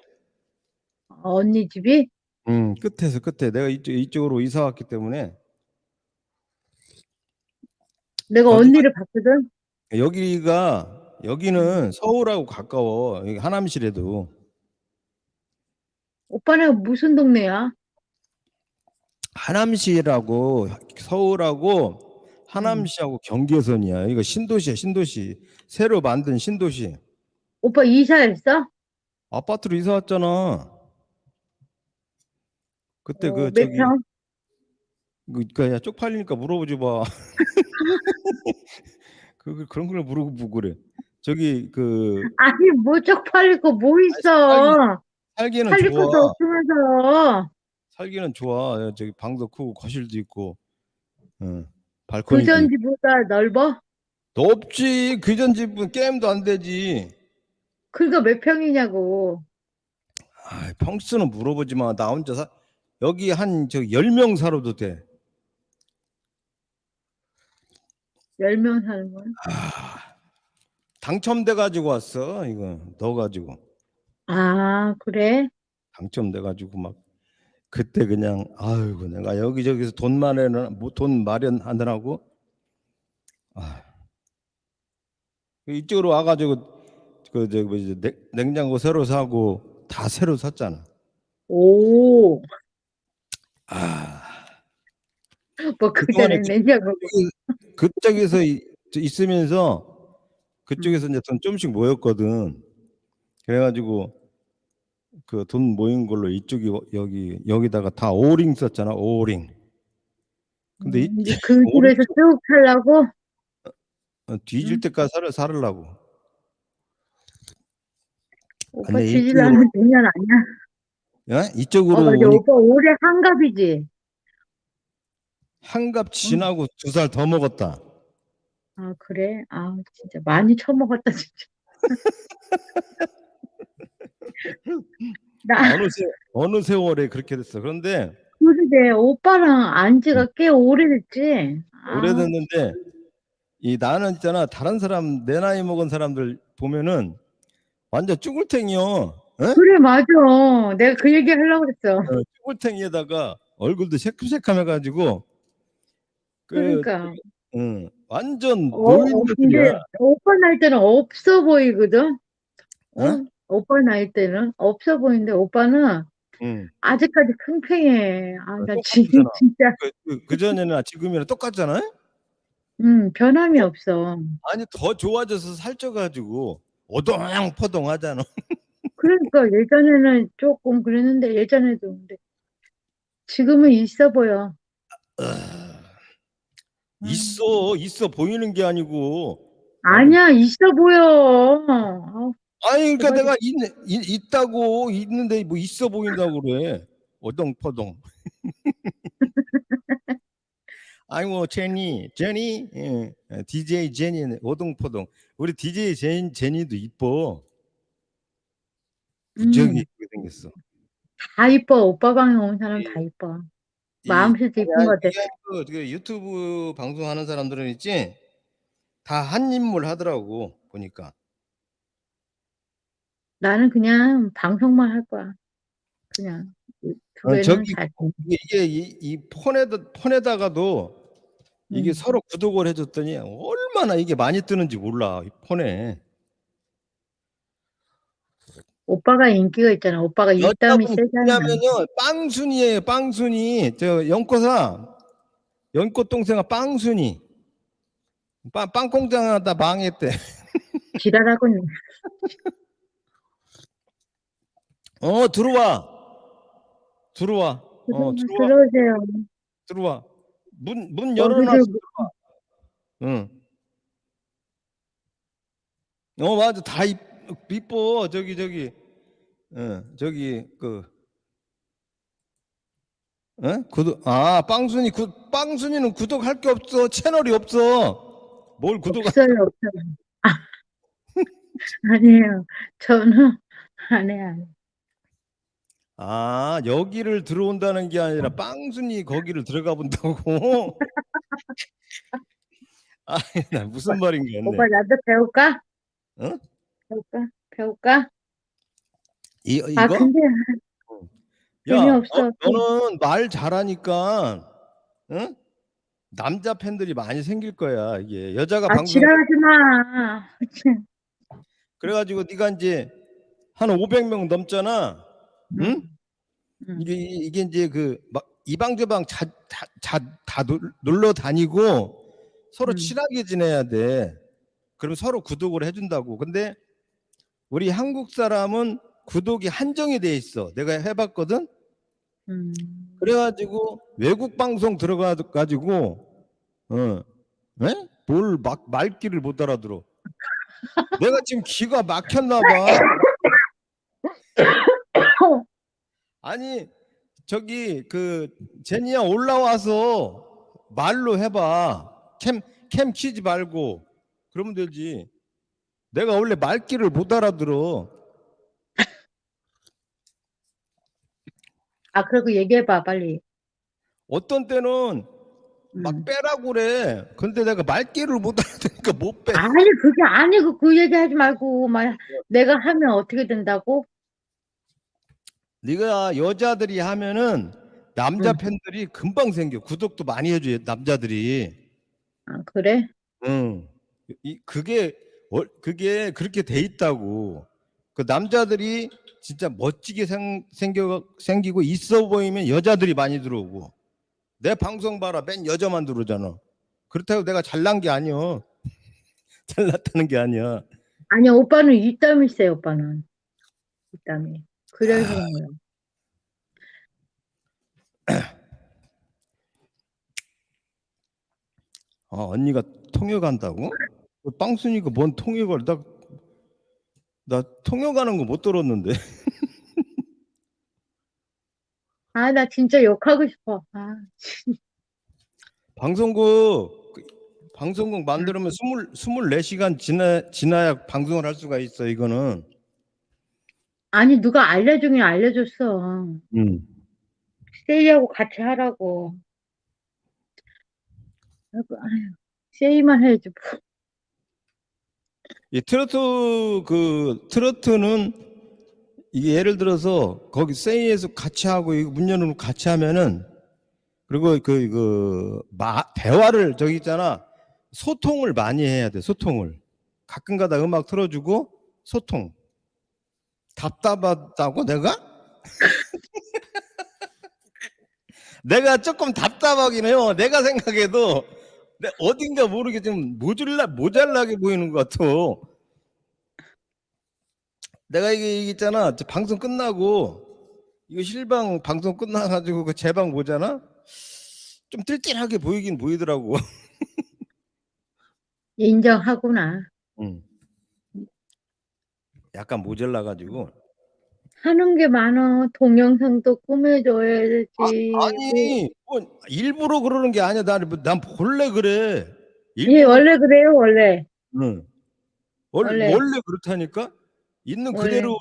언니 집이? 응, 끝에서 끝에. 내가 이쪽 이쪽으로 이사 왔기 때문에 내가 언니를 봤거든. 여기가 여기는 서울하고 가까워. 여기 하남시래도 오빠네 무슨 동네야? 하남시라고 서울하고 하남시하고 경계선이야. 이거 신도시야, 신도시. 새로 만든 신도시. 오빠 이사했어? 아파트로 이사 왔잖아. 그때 어, 그 몇 저기 평? 그, 그, 야, 쪽팔리니까 물어보지 마. 그, 그- 그런 걸 물어보고 그래. 저기, 그, 아니 뭐 쪽팔리고 뭐 있어? 살기는 살릴 것도 좋아. 없으면서 살기는 좋아. 야, 저기 방도 크고 거실도 있고, 응. 그 발코니도 전 있고. 집보다 넓어? 높지. 그전 집은 게임도 안 되지. 그거 몇 평이냐고. 아, 평수는 물어보지 마. 나 혼자 사, 여기 한, 저, 10명 살아도 돼. 열명 사는 거야? 아, 당첨돼 가지고 왔어. 이거, 넣어 가지고. 아 그래? 당첨돼 가지고 막 그때 그냥 아이고 내가 여기저기서 돈 마련 돈 마련하느라고 아 이쪽으로 와 가지고 그 저기 뭐지 냉- 냉장고 새로 사고 다 새로 샀잖아. 오, 아 뭐 그전에 냉장고 그쪽에서 있으면서 그쪽에서 이제 돈 좀씩 모였거든. 그래가지고 그 돈 모인 걸로 이쪽이 여기 여기다가 다 오링 썼잖아 오링. 근데 이- 음, 이제 그 집에서 쭉 살라고? 어, 뒤질 응? 때까지 살, 살으려고. 오빠 뒤질라면 내년 아니야? 야? 이쪽으로 어. 오니 오빠 올해 한갑이지? 한갑 지나고 두살 더 먹었다. 아, 그래? 아, 진짜 많이 처먹었다, 진짜. 나, 어느 세 어느 세월에 그렇게 됐어. 그런데 그러게, 오빠랑 안 지가 꽤 오래됐지? 아, 오래됐는데 이 나는 있잖아 다른 사람 내 나이 먹은 사람들 보면은 완전 쭈글탱이요. 어? 그래, 맞아. 내가 그 얘기 하려고 그랬어. 어, 쭈글탱이에다가 얼굴도 새큼새큼해가지고 그 그러니까. 응, 완전 어, 어, 근데. 오빠 나이 때는 없어 보이거든? 어? 어? 오빠 나이 때는 없어 보이는데 오빠는 응. 아직까지 팽팽해. 아, 나 똑같잖아. 지, 진짜, 그, 그, 그 전에는 지금이랑 똑같잖아. 음, 변함이 없어. 아니 더 좋아져서 살쪄가지고 오동포동하잖아. 그러니까 예전에는 조금 그랬는데 예전에도 근데 지금은 있어 보여. 음. 있어 있어 보이는 게 아니고 아니야, 있어 보여. 아, 아니 그러니까. 내가 있, 있, 있다고 있는데 뭐 있어 보인다고 그래 오동포동 아이고 제니 제니 예, DJ 제니 오동포동 우리 DJ 제니, 제니도 이뻐 무지하게 음, 이쁘게 생겼어 다 이뻐. 오빠 방에 온 사람 다 이뻐. 이 마음씨도 이쁜 것 같아. 이게 그, 그 유튜브 방송하는 사람들은 있지 다 한 인물 하더라고 보니까. 나는 그냥 방송만 할 거야. 그냥 두 어, 저기 잘. 이게, 이, 이 폰에다 폰에다가도 이게 음. 서로 구독을 해줬더니 얼마나 이게 많이 뜨는지 몰라 이 폰에. 오빠가 인기가 있잖아. 오빠가 여자분 세잖아. 누구냐면요 빵순이에요 빵순이 저 연꽃아 연꽃 동생아 빵순이 빵, 빵 공장하다 망했대 지랄하고 있네. 어 들어와. 들어와. 어 들어와. 들어오세요. 들어와. 문 문 열어놨어 여기를 응. 어 맞아. 다 이, 이뻐. 저기 저기. 어 저기 그. 어? 구독 아 빵순이 구 빵순이는 구독할 게 없어. 채널이 없어. 뭘 구독 없어요, 없어요. 아, 아니에요. 저는 안 해, 안 해. 아 여기를 들어온다는 게 아니라 빵순이 거기를 들어가 본다고 아나 무슨 말인가 했네 오빠 나도 배울까? 어? 배울까? 배울까? 이, 이거 아 근데 야 재미없어. 너, 너는 말 잘하니까 응? 남자 팬들이 많이 생길 거야 이게 여자가 아 방송 지랄하지 마. 그래가지고 네가 이제 한 500명 넘잖아 응? 응. 이게 이게 이제 그 막 이방저방 자다다 놀러 다니고 서로 음. 친하게 지내야 돼. 그럼 서로 구독을 해준다고. 근데 우리 한국 사람은 구독이 한정이 돼 있어. 내가 해봤거든. 음. 그래가지고 외국 방송 들어가 가지고 어, 에? 뭘막 말귀를 못 알아들어. 내가 지금 귀가 막혔나 봐. 아니 저기 그 제니야 올라와서 말로 해봐. 캠 캠 키지 말고 그러면 되지. 내가 원래 말귀를 못 알아들어. 아 그리고 얘기해봐 빨리. 어떤 때는 막 음. 빼라고 그래. 근데 내가 말귀를 못 알아듣으니까 못 빼. 아니 그게 아니고 그 얘기하지 말고 막 내가 하면 어떻게 된다고? 네가 여자들이 하면은 남자 응. 팬들이 금방 생겨. 구독도 많이 해줘 남자들이. 아 그래? 응. 이 그게 월- 그게 그렇게 돼 있다고. 그 남자들이 진짜 멋지게 생, 생겨 생기고 있어 보이면 여자들이 많이 들어오고. 내 방송 봐라. 맨 여자만 들어오잖아. 그렇다고 내가 잘난 게 아니야. 잘났다는 게 아니야. 아니 오빠는 입담이 세 오빠는 입담이. 그래서 그런 거야. 아, 언니가 통역한다고? 그 빵순이가 뭔 통역을 나, 나 통역하는 거 못 들었는데. 아 나 진짜 욕하고 싶어. 아 방송국 그 방송국 만들면 스물 스물네 시간 지나 지나야 방송을 할 수가 있어 이거는. 아니 누가 알려주긴 알려줬어. 음. 세이하고 같이 하라고. 아이고, 아유, 세이만 해야지. 뭐. 이 트로트 그 트로트는 이게 예를 들어서 거기 세이에서 같이 하고 이거 문 열어놓고 같이 하면은 그리고 그그 대화를 저기 있잖아 소통을 많이 해야 돼 소통을 가끔 가다 음악 틀어주고 소통 답답하다고 내가 내가 조금 답답하긴 해요 내가 생각해도 내 어딘가 모르게 좀 모질라 모자라게 보이는 것 같아. 내가 이게. 저 방송 끝나고 이거 실방 방송 끝나가지고 그 제방 보잖아. 좀 뜰뜰하게 보이긴 보이더라고. 인정하구나. 응. 약간 모자라 가지고. 하는 게 많어. 동영상도 꾸며줘야지. 아 니, 뭐 일부러 그러는 게 아니야. 난, 난 원래 그래. 예, 일부러 원래 그래요, 원래. 응. 원래, 원래. 원래 그렇다니까? 있는 원래. 그대로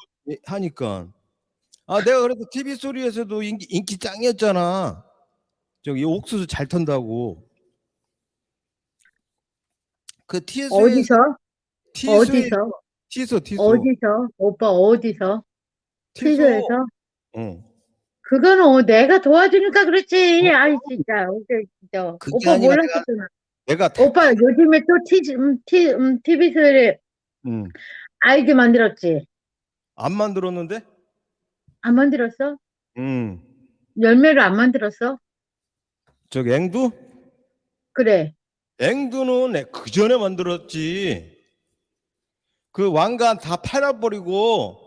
하니까. 아, 내가 그래도 TV 소리에서도 인기, 인기 짱이었잖아. 저기 옥수수 잘 턴다고. 그 티에서 어디서? 티소 어디서? 티소 티소 어디서? 오빠 어디서? 티소. 티저에서? 응. 그거는 어, 내가 도와주니까 그렇지. 아이 진짜. 오케이, 진짜. 오빠 몰랐었잖아. 내가 다- 오빠 요즘에 또 티, 음, 티, 음, TV에서 응. 아이디 만들었지? 안 만들었는데? 안 만들었어? 응. 열매를 안 만들었어? 저기 앵두? 그래. 앵두는 그 전에 만들었지. 그 왕관 다 팔아버리고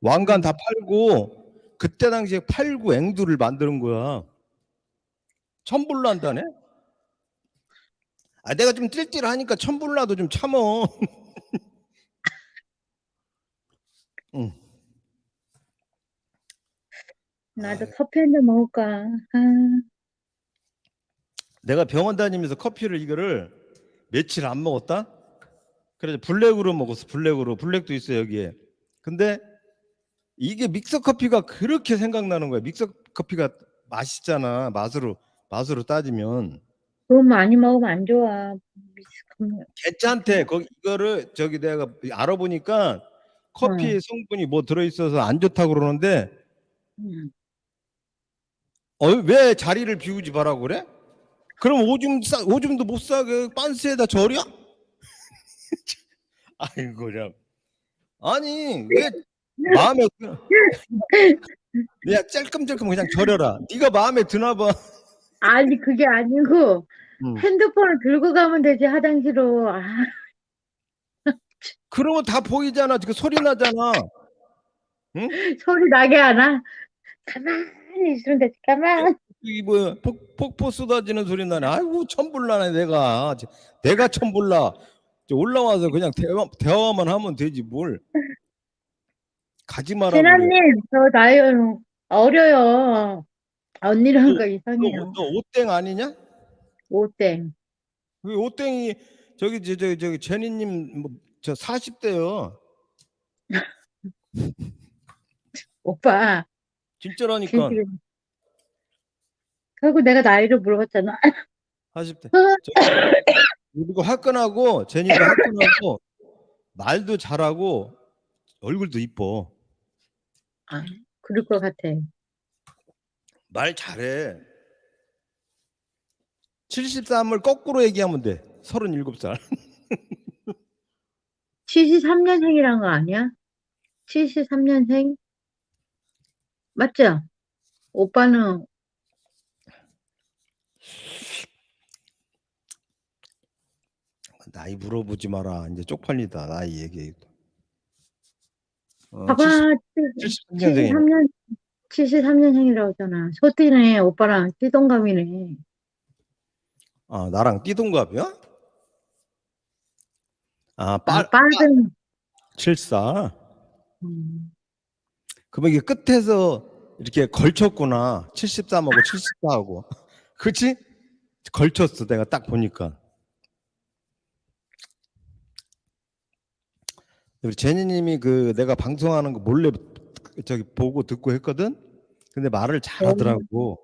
왕관 다 팔고 그때 당시에 팔고 앵두를 만드는 거야. 천불로 한다네? 아 내가 좀 띨띨하니까 천불나도 좀 참어. 응. 나도 커피 한 잔 먹을까? 아, 내가 병원 다니면서 커피를 이거를 며칠 안 먹었다. 그래서 블랙으로 먹었어. 블랙으로. 블랙도 있어 여기에. 근데 이게 믹서 커피가 그렇게 생각나는 거야. 믹서 커피가 맛있잖아. 맛으로 맛으로 따지면 그거 많이 먹으면 안 좋아. 괜찮대. 거기 이거를 저기 내가 알아보니까 커피 성분이 뭐 들어 있어서 안 좋다고 그러는데 음. 어, 왜 자리를 비우지 말라고 그래? 그럼 오줌 싸, 오줌도 못 싸게 빤스에다 절여? 아이고 참. 아니 왜 마음에 드... 야 짤끔짤끔 그냥 절여라. 네가 마음에 드나 봐. 아니, 그게 아니고, 음. 핸드폰을 들고 가면 되지, 화장실로. 아, 그러면 다 보이잖아. 그 소리 나잖아. 소리 나게 하나? 가만히 있으면 되지, 가만. 이 뭐야 폭, 폭포 쏟아지는 소리 나네. 아이고 천불나네 내가. 내가 천불나. 저 올라와서 그냥 대화, 대화 만 하면 되지 뭘. 가지 마라. 진아님, 저 나이 어려요. 언니랑 거 너, 이상해요. 너 오땡 아니냐? 오땡. 그 오땡이 저기 저, 저, 저기 제니님 뭐 저 40대요. 오빠. 진짜라니까. 그리고 내가 나이를 물어봤잖아. 40대. 그리고 화끈하고 제니가 화끈하고 말도 잘하고 얼굴도 이뻐. 아, 그럴 것 같아. 말 잘해. 73을 거꾸로 얘기하면 돼. 37살. 73년생이란 거 아니야? 73년생? 맞죠? 오빠는 나이 물어보지 마라. 이제 쪽팔리다. 나이 얘기. 어, 봐봐 73년생이네. 73년 73년생이라고 했잖아. 소띠네 오빠랑 띠동갑이네. 아, 나랑 띠동갑이야? 아, 아, 빨, 빠른 74. 음, 그러면 이게 끝에서 이렇게 걸쳤구나. 73하고 74하고. 그치? 걸쳤어. 내가 딱 보니까. 우리 제니님이 그 내가 방송하는 거 몰래 저기 보고 듣고 했거든. 근데 말을 잘하더라고.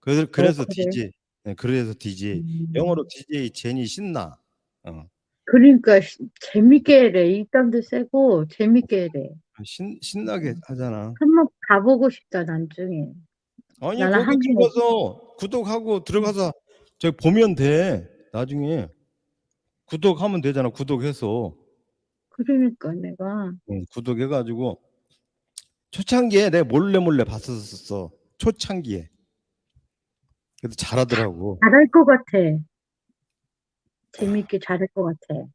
그래서 그래서 어, 그래? DJ. 네, 그래서 DJ. 음. 영어로 DJ 제니 신나. 어. 그러니까 시- 재밌게 해래. 입담도 세고 재밌게 해래. 신 신나게 하잖아. 한번 가보고 싶다 나중에. 아니 거기 한 들어가서 구독하고 들어가서 저기 보면 돼. 나중에 구독하면 되잖아. 구독해서 그러니까 내가 응, 구독해가지고 초창기에 내가 몰래 몰래 봤었어. 초창기에. 그래도 잘하더라고. 잘할 것 같아. 재밌게 잘할 것 같아.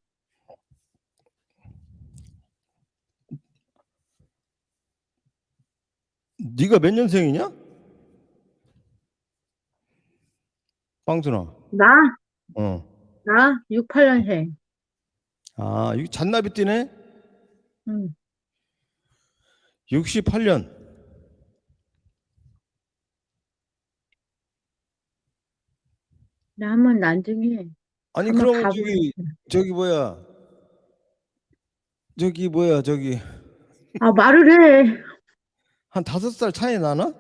네가 몇 년생이냐? 빵순아. 나? 어. 나? 68년생. 아, 여기 잔나비 뛰네? 음. 68년. 남은 나중에. 아니, 그럼 저기, 저기 뭐야. 저기 뭐야, 저기. 아, 말을 해. 한 다섯 살 차이 나나?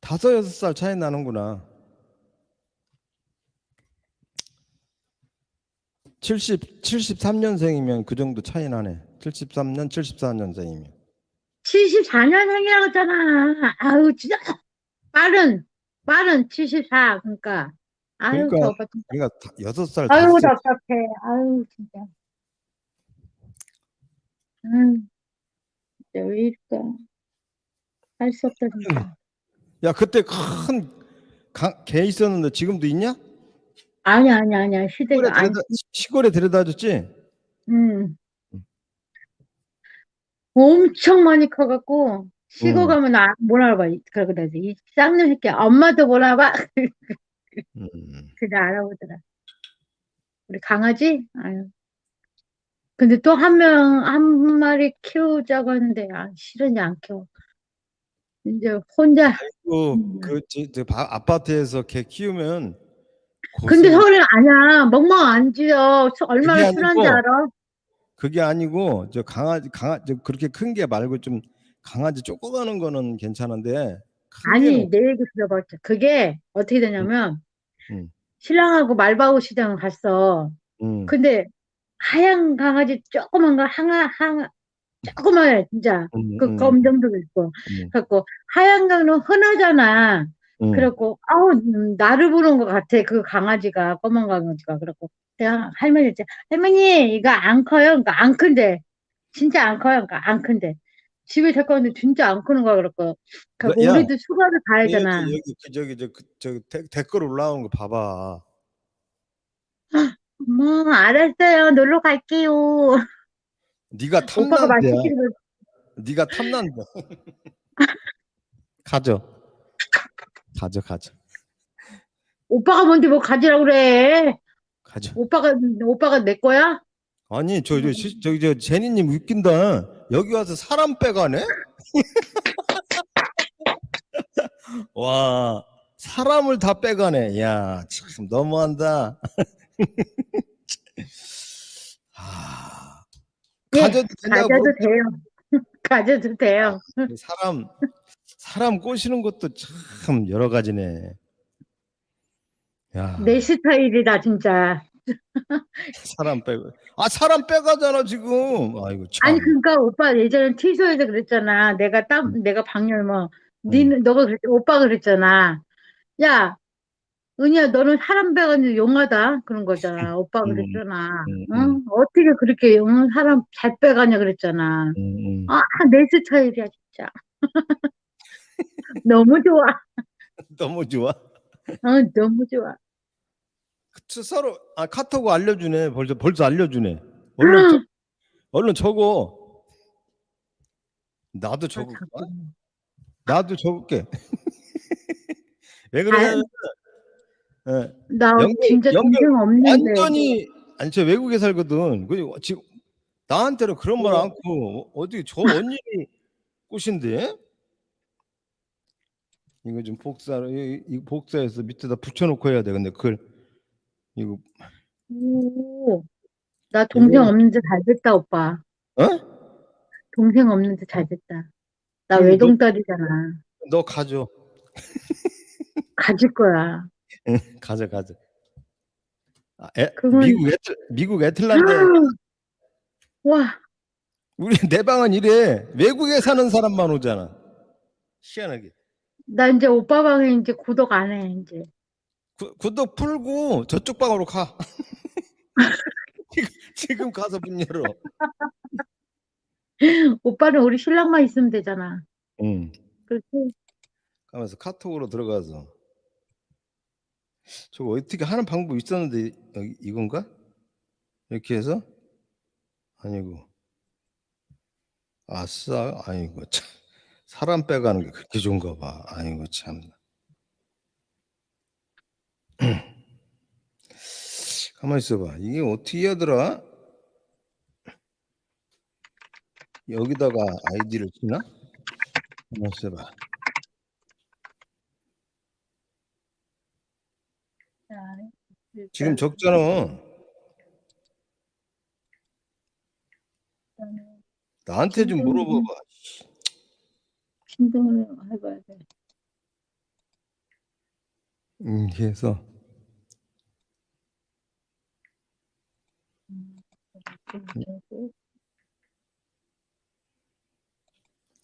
다섯 여섯 살 차이 나는구나. 70 73년생이면 그 정도 차이 나네. 73년 74년생이면. 74년생이라고 했잖아. 아우, 진짜. 빠른, 빠른 74. 그러니까. 아유, 그러니까 저 오빠 진짜. 그러니까 다- 여섯 살 아유, 다섯 살 답답해. 아유, 진짜. 음, 진짜 왜 이럴까. 할 수 없다, 진짜. 야 그때 큰 개 있었는데 지금도 있냐? 아니야, 아니야, 아니야. 시골에 시대가 아니. 데려다, 시골에 데려다 줬지? 음. 엄청 많이 커갖고 시골 음. 가면 아, 못 알아봐. 그러고 그래서 이 쌍놈 새끼 엄마도 못 알아봐. 음. 그냥 알아보더라. 우리 강아지? 아유. 근데 또 한 명, 한 마리 키우자고 했는데, 아, 싫으니 안 키워. 이제 혼자. 그, 음. 그, 저, 저 바- 아파트에서 개 키우면 근데 서울에 아니야. 멍멍 안 지어. 수- 얼마나 순한지 알아? 그게 아니고 저 강아지 강아 저 그렇게 큰 게 말고 좀 강아지 조그마한 거는 괜찮은데 큰 아니, 내 얘기 들어봐. 그게 어떻게 되냐면, 음. 신랑하고 말바우 시장 갔어. 음, 근데 하얀 강아지 조그만 거 하나 하나 조그만해 진짜 음, 그 음, 검정도 있고 음, 그래갖고 하얀 강은 흔하잖아 음. 그래갖고 아우 음, 나를 부른 것 같아 그 강아지가 검은 강아지가 그래갖고 내가 할머니 이제 할머니 이거 안 커요 그러니까 안 큰데 진짜 안 커요 그러니까 안 큰데 집에 데리고 왔는데 진짜 안 크는 거야 그래갖고 그래갖고 야, 우리도 수가를 가야 여기 되나 여기 그 저기 저 그, 저 데- 댓글 올라오는 거 봐봐. 뭐 알았어요 놀러 갈게요 네가 탐난데. 네가 탐난데. 가져. 가져 가져 오빠가 뭔데 뭐 가지라고 그래 가져. 오빠가 오빠가 내 거야? 아니 저저 저기 저 제니님 웃긴다. 여기 와서 사람 빼가네? 와 사람을 다 빼가네. 야 참 너무한다. 아, 예, 가져도 되냐고 가져도 돼요. 가져도 돼요. 사람 사람 꼬시는 것도 참 여러 가지네. 야 내 스타일이다 진짜. 사람 빼고 아 사람 빼가잖아 지금. 아이고 참. 아니 그러니까 오빠 예전에 티소에서 그랬잖아. 내가 땀 음. 내가 방열뭐 니는 너가 그랬 오빠가 그랬잖아. 야 은희야 너는 사람 배가지고 용하다 그런 거잖아. 오빠가 음, 그랬잖아. 음, 응? 어떻게 그렇게 응? 사람 잘 빼가냐 그랬잖아. 음, 음. 아내 스타일이야 진짜. 너무 좋아. 너무 좋아. 어, 너무 좋아. 그 서로 아 카톡 알려주네 벌써 벌써 알려주네 얼른 적- 얼른 적어 나도 적을까 나도 적을게 왜 그러냐면 예, 나 진짜 동생 없는데. 완전히 아니 저 외국에 살거든 그 지금 나한테는 그런 말 어. 않고 어디 저 언니를 꼬신데 이거 좀 복사로 이, 이 복사해서 밑에다 붙여놓고 해야 돼 근데 그걸 이거 오, 나 동생 이거- 없는데 잘 됐다, 오빠. 어? 동생 없는데 잘 됐다. 나 너- 외동딸이잖아. 너 가져 가질 거야. 가져 가져. 아, 애, 그건- 미국 애틀 미국 애틀란타 와, 우리 내 방은 이래 외국에 사는 사람만 오잖아. 희한하게 나 이제 오빠 방에 이제 구독 안 해, 이제. 구, 구독 풀고 저쪽 방으로 가. 지금, 지금 가서 문 열어. 오빠는 우리 신랑만 있으면 되잖아. 응. 그렇지? 가면서 카톡으로 들어가서 저거 어떻게 하는 방법 있었는데 이건가? 이렇게 해서 아니고 아싸 아이고 참 사람 빼가는 게 그렇게 좋은가 봐. 아이고 참. 가만 있어봐. 이게 어떻게 하더라 여기다가 아이디를 치나? 가만 있어봐. 자, 지금 적잖아. 나한테 좀 물어봐봐 신동을 해봐야 돼. 음, 그래서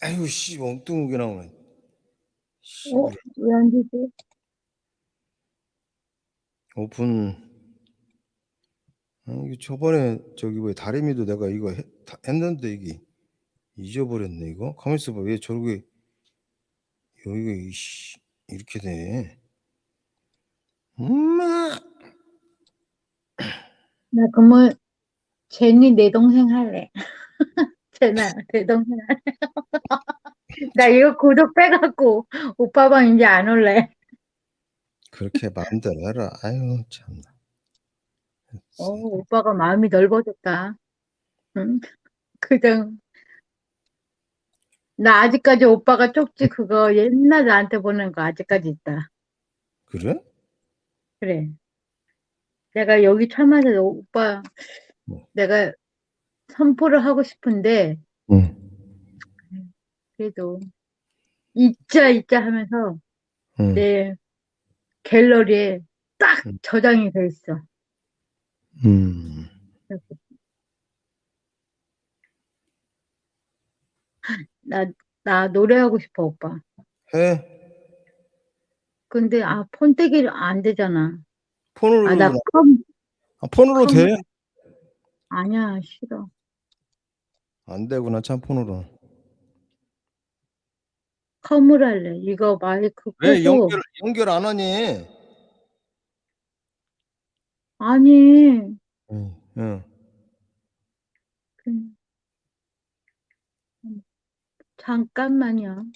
아유 씨 엉뚱하게 나오네. 씨, 어? 왜안 되지? 오픈. 아, 이게 저번에 저기 왜 다리미도 내가 이거 해, 다 했는데 이게 잊어버렸네 이거. 가만 있어봐. 왜 저렇게 여기가 이씨 이렇게 돼? 엄마. 나 그러면 제니 내 동생 할래. 제나 내 동생 할래. 나 이거 구독 빼갖고 오빠 방 이제 안 올래. 그렇게 마음대로 해라. 아유 참나. 어, 오빠가 마음이 넓어졌다. 응? 그냥 나 아직까지 오빠가 쪽지 그거 옛날 나한테 보낸 거 아직까지 있다. 그래? 그래. 내가 여기 참아서 오빠 뭐? 내가 선포를 하고 싶은데 응. 그래도 잊자 잊자 하면서 응. 내 갤러리에 딱 음. 저장이 돼 있어. 음. 나, 나 노래하고 싶어, 오빠. 해. 근데, 아, 폰떼기 안 되잖아. 폰으로 아, 나 나- 컴, 아, 폰으로 컴- 돼? 아니야, 싫어. 안 되구나 참 폰으로. 컴을 할래. 이거 마이크 왜 끄고. 연결 연결 안 하니? 아니, 응. 응. 그- 잠깐만요.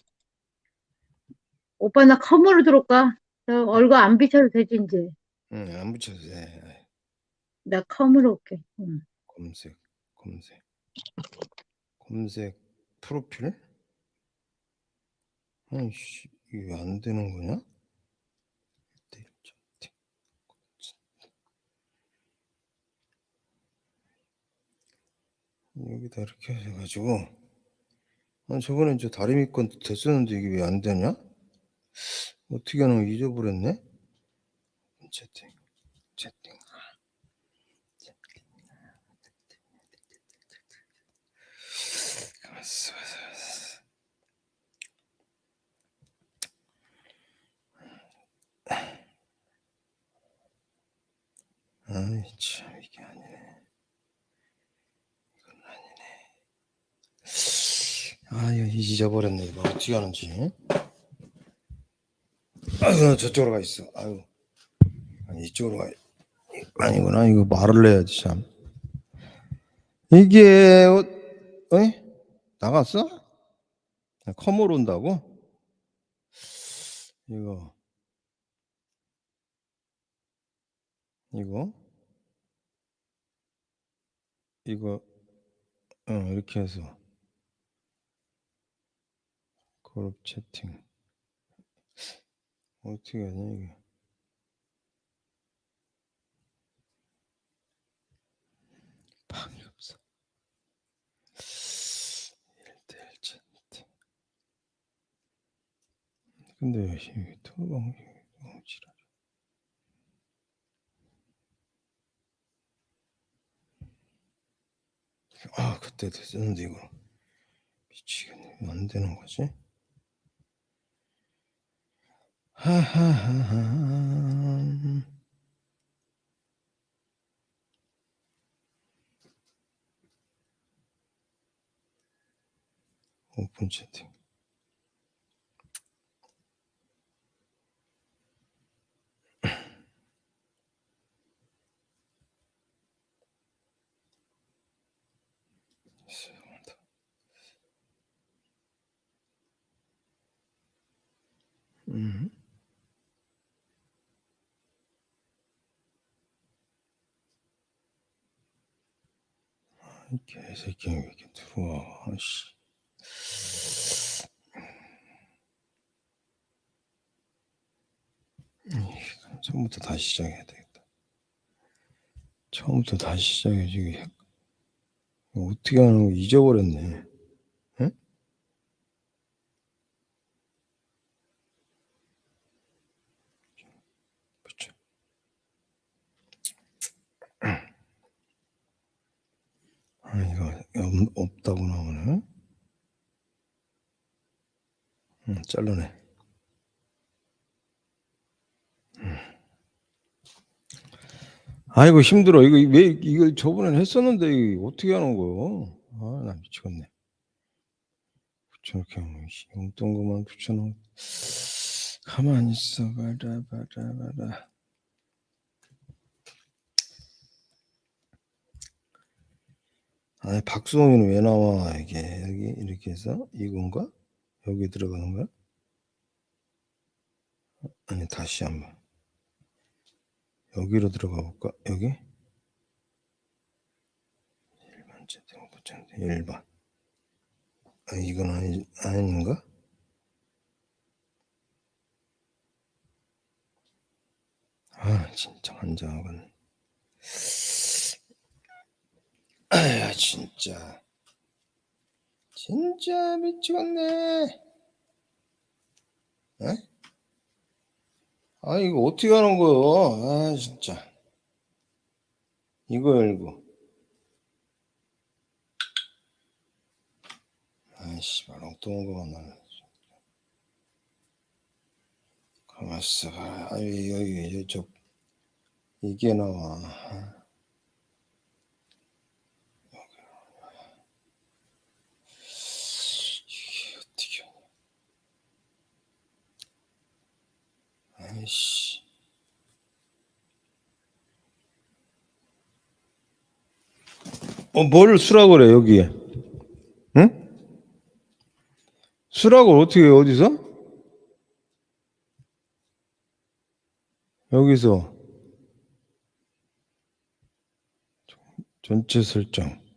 오빠, 나 컴으로 들어올까? 나 얼굴 안 비춰도 되지, 이제. 응, 안 붙여도 돼. 나 컴으로 올게. 응. 검색, 검색, 검색 프로필? 아이씨, 이게 왜 안 되는 거냐? 여기다 이렇게 해가지고 아, 저번에 저 다리미 건 됐었는데 이게 왜 안 되냐? 어떻게 거 잊어버렸네? 채팅, 채팅. 아이 참 이게 아니네. 이건 아니네. 아유 잊어버렸네 이거 어떻게 하는지. 나 저쪽으로 가 있어. 아유 이쪽으로 가. 아니구나 이거 말을 해야지 참. 이게 어, 어이? 나갔어? 컴으로 온다고? 이거 이거 이거 어 이렇게 해서 그룹 채팅. 어떻게 하냐 이게? 방이 없어. 1대1 채팅. 근데 왜 이게 토방 지랄 아 그때 됐었는데 이거. 미치겠네. 왜안 되는 거지? 하하하하 오픈 채팅. 죄 송합니다. 음. 이 개새끼 왜 이렇게 들어와. 아씨. 음, 처음부터 다시 시작해야 되겠다. 처음부터 다시 시작해 지금 어떻게 하는 거? 잊어버렸네 응? 없다고 나오네. 응, 잘라내. 음. 아이고 힘들어. 이거 왜 이걸 저번엔 했었는데 이거 어떻게 하는 거요? 아, 나 미치겠네. 씨, 용돈 그만 붙여놓. 가만히 있어 봐라 봐라 봐라. 아니 박수홍이는 왜 나와 이게 여기 이렇게 해서 이건가? 여기 들어가는 거야? 아니 다시 한번 여기로 들어가 볼까? 여기 1번째 등부장 1번 아 이건 아니, 아닌가? 아 진짜 환장하건 아야 진짜. 진짜 미치겠네. 에? 아 이거 어떻게 하는 거요? 아 진짜. 이거 열고. 아이씨 엉뚱한 거만 나네 가만있어 봐. 아유 여기 저 이게 나와 이게 어떻게 아이씨 어, 뭘 수라고 그래, 여기에? 응? 수라고 어떻게, 해, 어디서? 여기서. 전체 설정.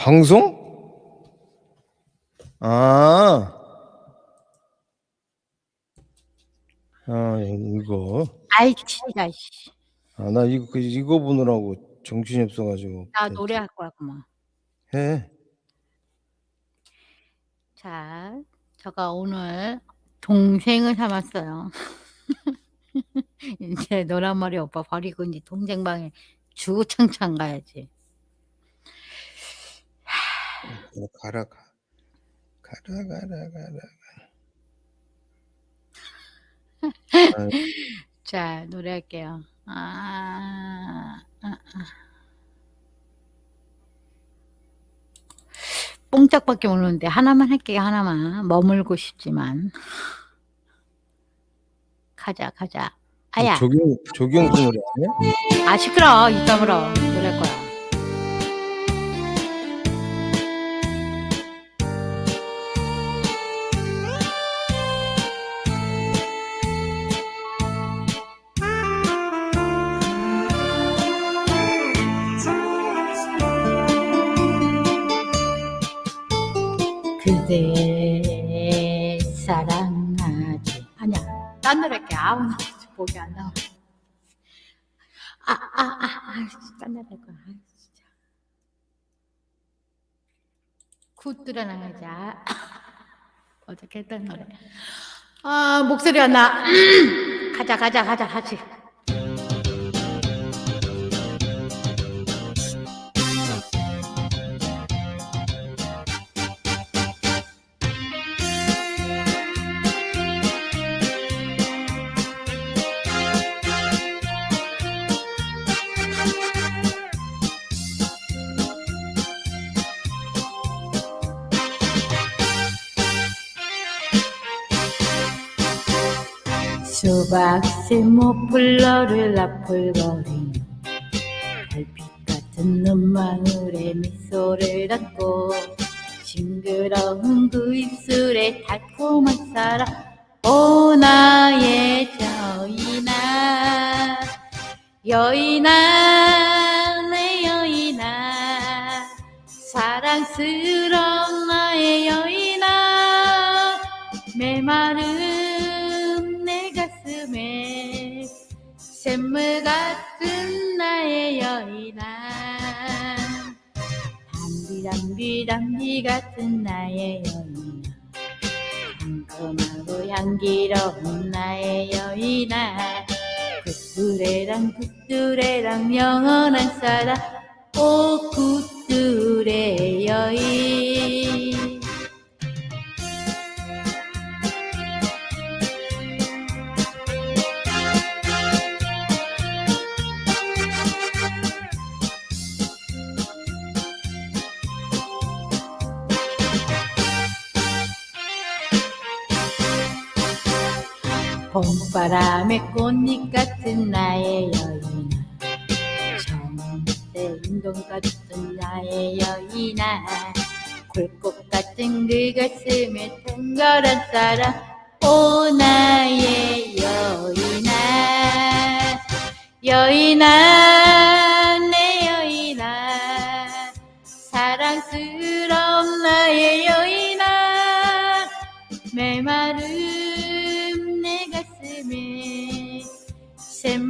방송? 아. 아, 이거. 아이 진짜 씨. 아, 나 이거, 그- 이거 보느라고 정신이 없어가지고. 나 노래할 거야 그만. 해. 자, 제가 오늘 동생을 삼았어요. 이제 노란 머리 오빠 버리고 이제 동생 방에 주구장창 가야지. 어, 가라, 가. 가라, 가라, 가라. 아, 자, 노래할게요. 아, 아, 아. 뽕짝밖에 모르는데 하나만 할게요. 하나만 머물고 싶지만 가자 가자. 아야, 조경, 조경수 노래 아니야? 아 시끄러. 이따 물어. 노래할 거야. 아니야 딴 노래 할게 아우 나 목이 안 나와. 아 아 아아딴 노래 할 거야. 아, 진짜. 굿들어 나가자. 아, 어떻게 했던 노래. 아 목소리 안나. 가자 가자 가자 같이 박새 모플러를 나풀거리며 달빛 같은 눈망울에 미소를 담고 싱그러운 그 입술에 달콤한 사랑. 오 나의 여인아 여인아 내 여인아. 사랑스러운 나의 여인아 메마른 샘물 같은 나의 여인아. 담비 담비 같은 나의 여인아. 상큼하고 향기로운 나의 여인아. 굿뚜레랑 굿뚜레랑 영원한 사랑. 오 굿뚜레 여인 봄바람의 꽃잎 같은 나의 여인아 정때 운동 같은 나의 여인아. 굴꽃 같은 그 가슴에 탱걸한 사랑 오 나의 여인아. 여인아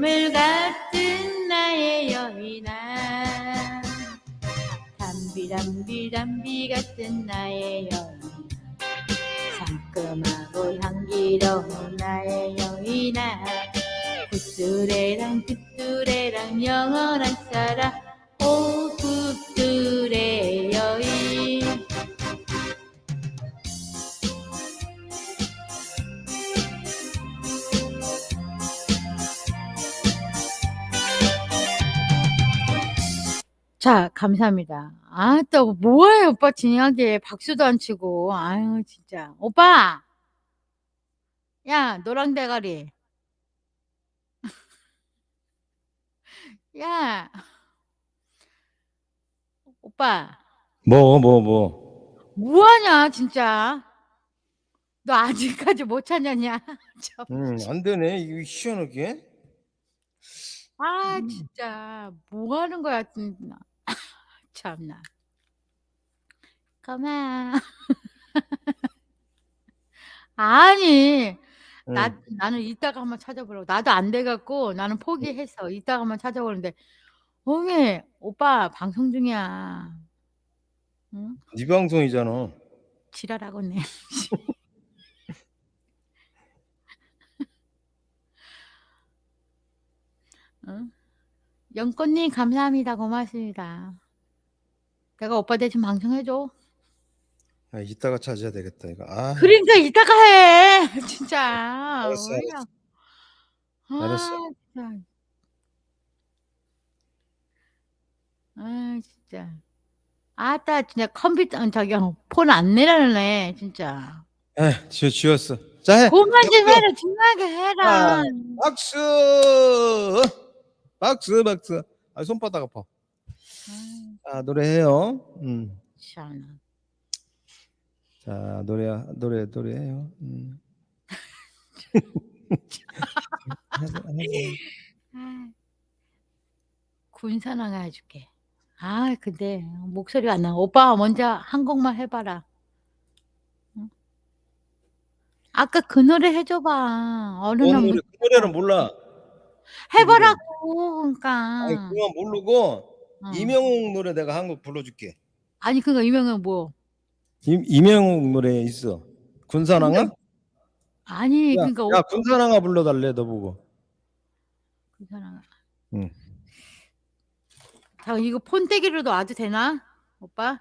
샘물 같은 나의 여인아. 담비 담비 담비 같은 나의 여인아. 상큼하고 향기로운 나의 여인아. 굿뚜레랑 굿뚜레랑 영원한 사랑. 오 굿뚜레 자, 감사합니다. 아, 또 뭐해, 오빠 진하게 박수도 안 치고. 아유, 진짜. 오빠! 야, 노랑 대가리. 야, 오빠, 뭐 뭐 뭐. 뭐하냐, 진짜. 너 아직까지 못 찾았냐? 참. 음, 안 되네. 이거 희한하게. 아, 진짜. 뭐 하는 거야, 진짜. 참나. 그만. 아니, 응. 나, 나는 이따가 한번 찾아보려고. 나도 안 돼갖고 나는 포기했어. 이따가 한번 찾아보는데. 어메, 오빠 방송 중이야. 응? 네 방송이잖아. 지랄하고 있네. 응? 영꽃님 감사합니다. 고맙습니다. 내가 오빠 대신 방송해줘. 아, 이따가 찾아야 되겠다 이거. 아, 그러니까 이따가 해. 진짜. 알았어, 뭐야. 아, 알았어. 진짜. 아, 진짜. 아따, 진짜 컴퓨터, 어, 저기, 폰 안 내려네, 진짜. 에, 지워 지웠어. 자 해. 그만 좀! 해라, 중요하게 해라. 아. 박수. 박수 박수. 아, 손바닥 아파. 아, 자 노래해요. 음. 참. 자 노래 노래 노래해요. 음. 군산항 해줄게. 아, 근데 목소리가 안 나. 오빠 먼저 한 곡만 해봐라. 응? 아까 그 노래 해줘봐. 어느 뭔날 노래? 그 노래는 몰라. 해보라고. 그러니까. 아니, 그건 모르고 어. 이명웅 노래 내가 한 곡 불러줄게. 아니 그거 유명한 뭐? 임, 이명웅 노래 있어. 군산항아? 아니 야, 그러니까 야 군산항아 불러달래 너 보고. 군산항. 응. 자 이거 폰떼기로도 와도 되나, 오빠?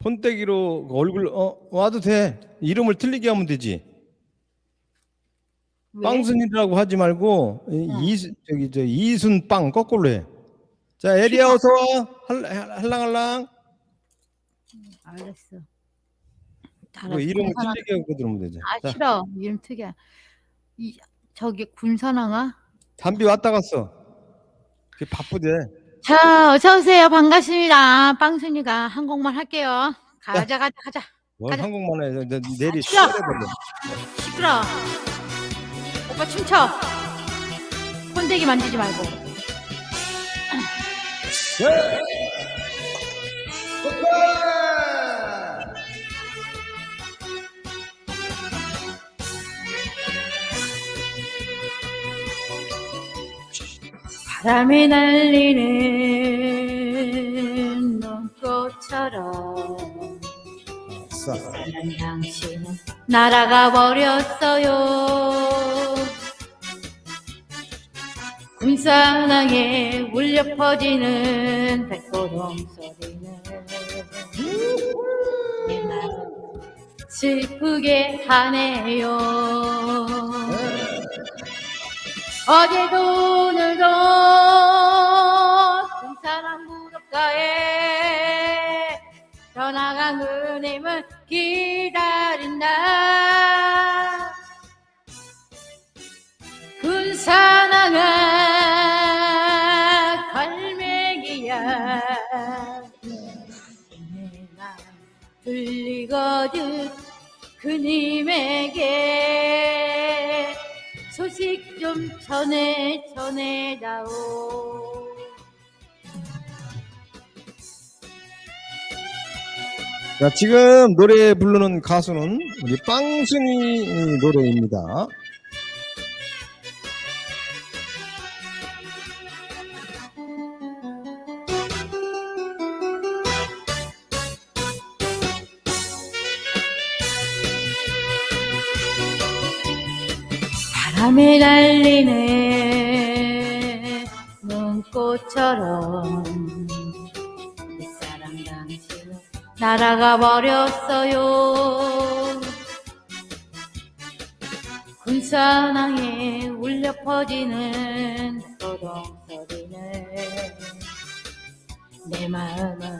폰떼기로 얼굴 어 와도 돼. 이름을 틀리게 하면 되지. 왜? 빵순이라고 하지 말고 이- 응. 이 저기 저 이순빵 거꾸로 해. 자 에리야 어서 와. 할- 할랑할랑. 알았어. 그 알았어. 이름을. 틀리게 하고 들으면 되지. 아 자, 싫어. 이름 특이야. 이 저기 군산항아? 담비 왔다 갔어. 그 바쁘대. 자, 어서 오세요. 반갑습니다. 빵순이가 한 곡만 할게요. 가자, 가자, 가자. 뭘 가자. 한국만 해. 내- 내리 시끄러. 시끄러버려. 시끄러. 오빠 춤춰. 폰대기 만지지 말고. 바람이 날리는 눈꽃처럼. 사랑 당신은 날아가 버렸어요 군산항에 울려 퍼지는 백고동 소리는 내 마음 슬프게 하네요. 어제도 오늘도 군산항 무릎가에 전화가 그님을 기다린다. 군산항아 들리거든 그님에게 소식 좀 전해 전해다오 자, 지금 노래 부르는 가수는 우리 빵순이 노래입니다. 바람에 날리는 눈꽃처럼 내 사랑 당신은 날아가 버렸어요. 군산항에 울려 퍼지는 도동 소리는 내 마음을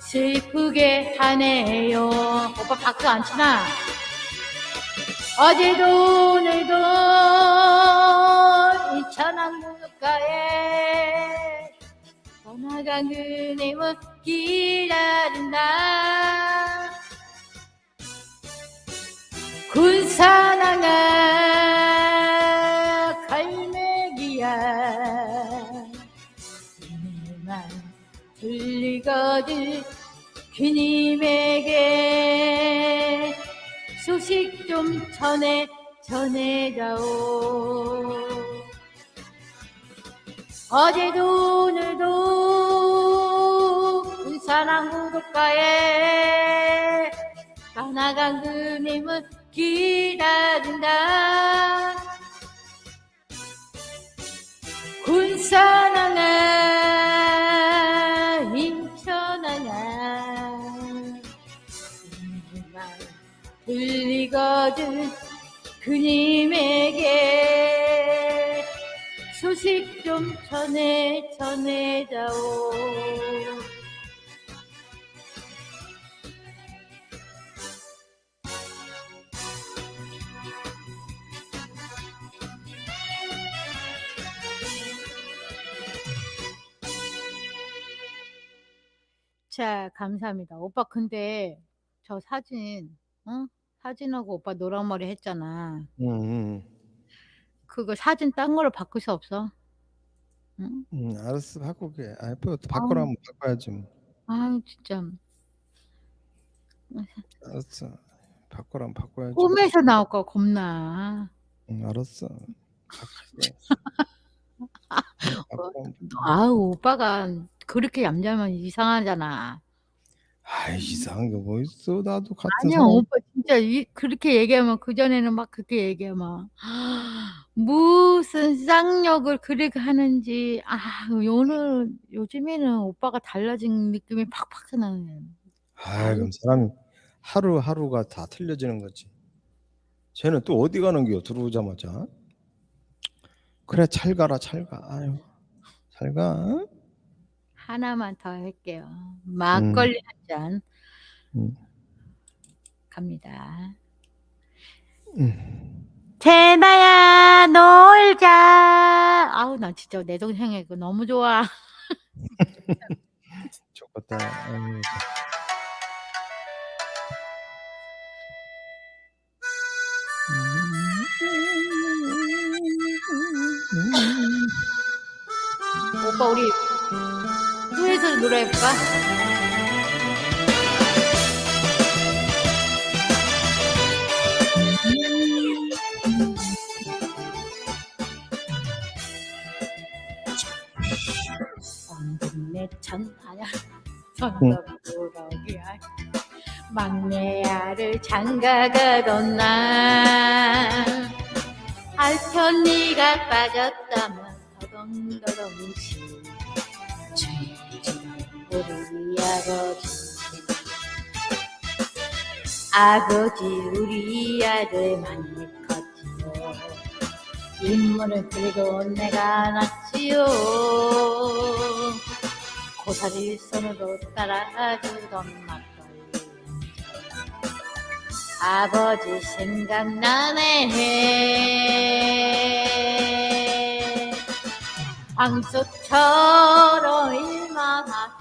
슬프게 하네요. 오빠 박수 안 치나? 어제도 오늘도 이 천안 무가에 떠나간 그님을 기다린다. 군산항아 갈매기야. 내말 들리거든 그님에게 소식 좀 전해 전해다오. 어제도 오늘도 군산항 구독가에 떠나간 그님을 기다린다. 군산항아 들리거든 그님에게. 소식 좀 전해 전해다오. 자 감사합니다. 오빠 근데 저 사진 어? 사진하고 오빠 노란 머리 했잖아 음, 음, 그거 사진 딴 거로 바꿀 수 없어? 응? 음, 알았어, 바꿀게. 아, 또 바꾸라면 바꿔야지. 뭐. 아유 진짜 알았어, 바꾸라 면 바꿔야지. 꿈에서 나올까 겁나 응, 알았어. 바꿀게. 아우 오빠가 그렇게 얌전하면 이상하잖아 아이 이상한 게 뭐 있어 나도 같은 아니야 사람 오빠 진짜 이, 그렇게 얘기하면 그전에는 막 그렇게 얘기하면 무슨 쌍욕을 그렇게 하는지. 아 오늘 요즘에는 오빠가 달라진 느낌이 팍팍 나네 아 그럼 사람이 하루하루가 다 틀려지는 거지. 쟤는 또 어디 가는 거요 들어오자마자? 그래 잘 가라 잘 가. 아유 잘 가 하나만 더 할게요. 막걸리 한 잔. 음. 갑니다. 음. 제나야 놀자. 아우 나 진짜 내 동생이 그 너무 좋아. 좋겠다. 아유, 오빠 우리 후에서 노래 해볼까? 내 천, 아니야. 천덕꾸러기 막내 아를 장가가던 날 알편 네가 빠졌다 아버지 아버지 우리 아들 많이 컸지요. 인물을 그리고 내가 낳지요. 고사리 손으로 따라주던 막걸리. 아버지 생각나네. 황소처럼 일만 하셔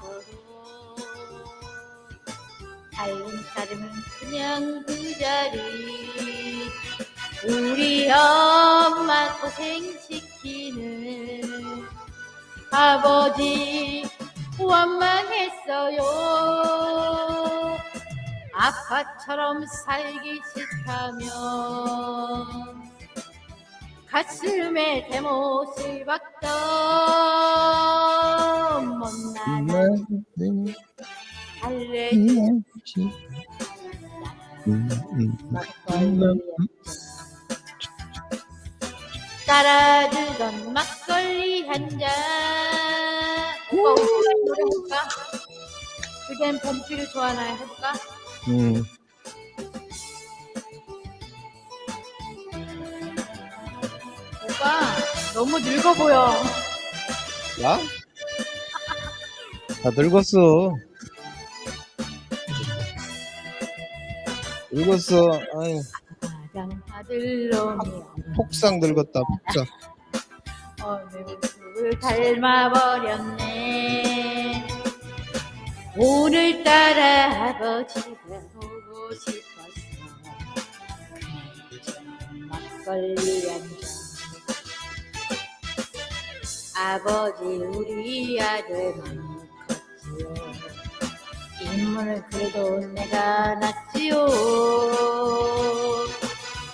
도 살림살이는 그냥 그 자리. 우리 엄마 고생시키는 아버지 원망했어요. 아빠처럼 살기 싫다면 가슴에 대못을 박던 달 따라주던 막걸리 한잔 오빠 우리 노래 해볼까? 그댄 봄비를 좋아하나요? 해볼까? 음. 오빠 너무 늙어 보여 나? 다 늙었어. 늙었어. 아유, 폭삭 늙었다. 폭삭. 어느 모습을 닮아버렸네 오늘따라 아버지가 보고 싶었어 막걸리 한잔 아버지 우리 아들 많이 컸지요 인물을 그래도 내가 낳지요.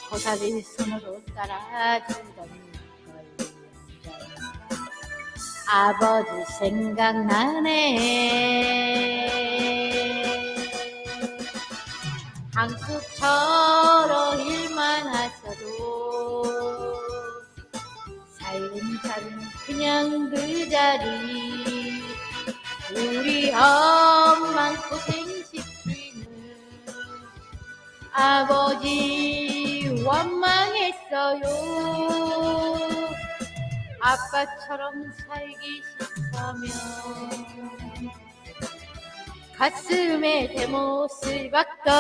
고사리 손으로 따라주던 아버지 생각나네. 항숙처럼 일만 하셔도 살림살림 그냥 그 자리 우리 엄마 고생 시키는 아버지 원망했어요. 아빠처럼 살기 싫다면 가슴에 대못을 박던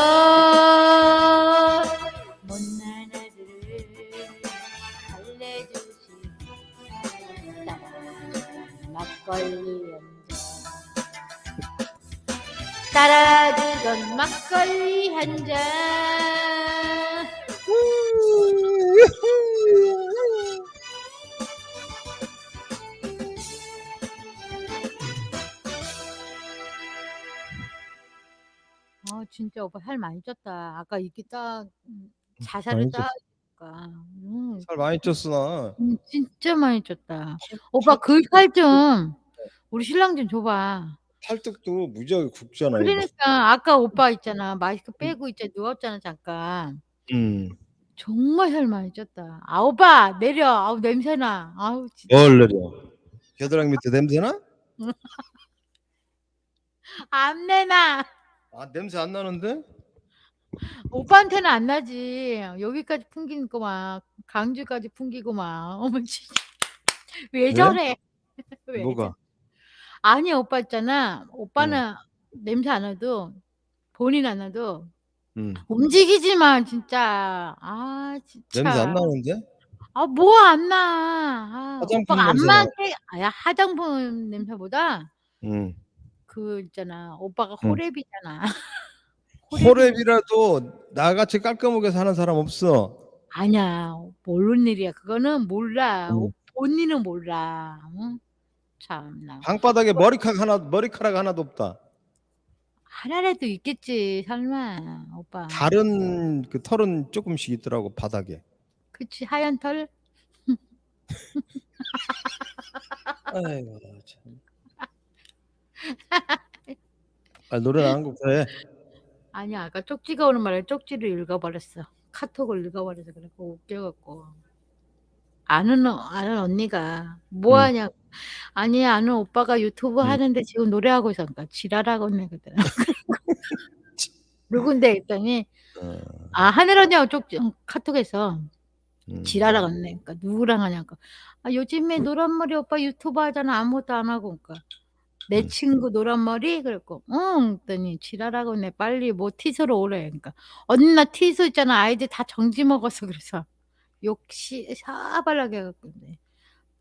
못난 아들을 달래주신 막걸리 한잔 따라주던 막걸리 한 잔 아 진짜 오빠 살 많이 쪘다. 아까 이렇게 딱 음, 자살을 많이 딱. 음, 살 많이 쪘어 나. 음, 진짜 많이 쪘다. 오빠 그 살 좀 우리 신랑 좀 줘봐. 팔뚝도 무지하게 굵잖아. 이거. 그러니까 아까 오빠 있잖아 마스크 빼고 있잖아 누웠잖아 잠깐. 음. 정말 살 많이 쪘다. 아 오빠 내려. 아우 냄새나. 아우 진짜. 뭘 내려? 겨드랑이 밑에 냄새나? 안 내나. 아 냄새 안 나는데? 오빠한테는 안 나지. 여기까지 풍기는 거만 강주까지 풍기고만. 어머 진짜. 왜 왜? 저래? 왜 뭐가? 아니 오빠 있잖아. 오빠는 냄새 안 나도 본인 안 나도 음. 움직이지만 진짜 아 진짜. 냄새 안 나는데? 아 뭐 안 나. 아, 화장품 오빠가 안 냄새 나. 맡게. 아야 화장품 냄새보다 음. 그 있잖아. 오빠가 응. 호랩이잖아. 호랩이라도 나같이 깔끔하게 사는 사람 없어. 아니야. 모르는 일이야. 그거는 몰라. 응. 오- 본인은 몰라. 응? 참나. 방바닥에 머리카락 하나 머리카락 하나도 없다. 하나라도 있겠지. 설마 오빠. 다른 그 털은 조금씩 있더라고 바닥에. 그치 하얀 털. 아이고 참. 아, 노래나 한곡 해. 아니 아까 쪽지가 오는 말에 쪽지를 읽어버렸어. 카톡을 읽어버려서 그래. 웃겨갖고. 아는 어- 아는 언니가 뭐 음. 하냐? 아니 아는 오빠가 유튜브 음. 하는데 지금 노래하고 있어. 그러니까 지랄하고 있네 그랬더니. 누군데 했더니 어, 아 하늘 언니하고 쪽지 응, 카톡에서 음. 지랄하고 있네. 그러니까 누구랑 하냐고. 아 요즘에 노란머리 오빠 유튜브 하잖아. 아무것도 안 하고. 그러니까 내 음. 친구 노란머리 그랬고 응 그랬더니 지랄하고 있네. 빨리 뭐 티소로 오래. 그러니까 언니 나 티소 있잖아. 아이들 다 정지 먹었어. 그래서 욕시 사발하게 해갖고 근데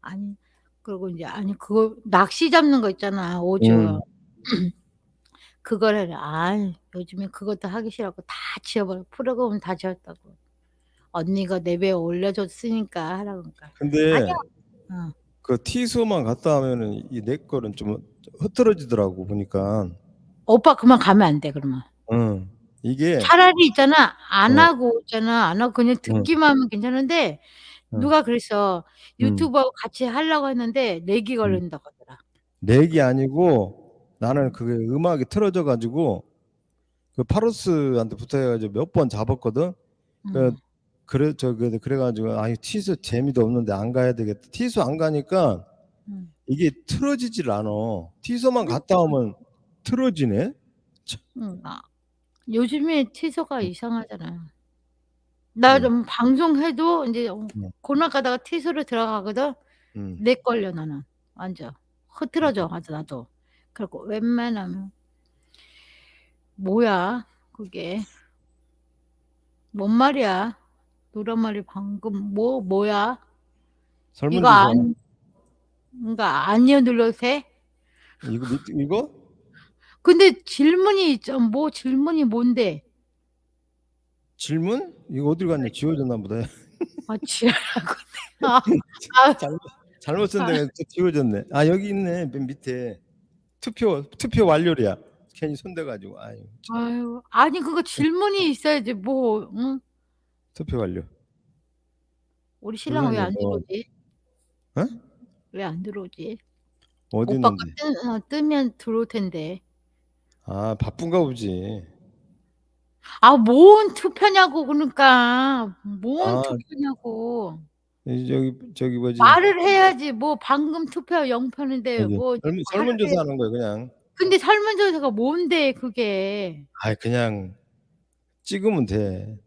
아니 그리고 이제 아니 그거 낚시 잡는 거 있잖아. 오주. 음. 그걸 해라. 아 요즘에 그것도 하기 싫어갖고 다 지워버려. 프로그램 다 지웠다고. 언니가 내 배에 올려줬으니까 하라고 그러니까. 근데 아니야. 어. 그 티수만 갔다 하면은 이 내 거는 좀 흐트러지더라고 보니까. 오빠 그만 가면 안 돼 그러면. 응. 이게 차라리 있잖아 안 어. 하고 있잖아 안 하고 그냥 듣기만 하면 괜찮은데 응. 누가 그랬어 음. 유튜브하고 같이 하려고 했는데 렉이 음. 걸린다고 하더라. 렉이 아니고 나는 그게 음악이 틀어져 가지고 그 파로스한테 붙어 가지고 몇 번 잡았거든. 그 음. 그래 저그 그래 가지고 아 티수 재미도 없는데 안 가야 되겠다. 티수 안 가니까 음. 이게 틀어지질 않아. 티수만 갔다 오면 틀어지네. 응. 아, 요즘에 티소가 이상하잖아. 나 음. 좀 방송해도 이제 어, 음. 고나 가다가 티소로 들어가거든. 음. 렉 걸려 나는 완전 흐트러져 아주 나도. 그리고 웬만하면 뭐야 그게 뭔 말이야? 노란 말이 방금 뭐 뭐야? 이거 설문조사 안 그러니까 아니요 눌러도 돼? 이거 밑- 이거 근데 질문이. 뭐 질문이 뭔데? 질문 이거 어디 갔냐 지워졌나 보다. 아 지랄하고 아, 아, 잘못 잘못 쓴 데가 또 지워졌네. 아 여기 있네 맨 밑에 투표 투표 완료리야. 괜히 손대 가지고 아유 참. 아유 아니 그거 질문이 있어야지 뭐 응? 투표 완료. 우리 신랑 왜안 그거는 들어오지? 어? 왜 안 들어오지? 어디 오빠가 있는데? 뜨, 어, 뜨면 들어올 텐데. 아 바쁜가 보지. 아, 뭔 투표냐고 그러니까. 뭔 아. 투표냐고. 이 저기 저기 뭐지? 말을 해야지. 뭐 방금 투표 0표인데 여기 뭐 설문 말을. 설문조사 하는 거야 그냥. 근데 설문조사가 뭔데 그게. 아 그냥 찍으면 돼.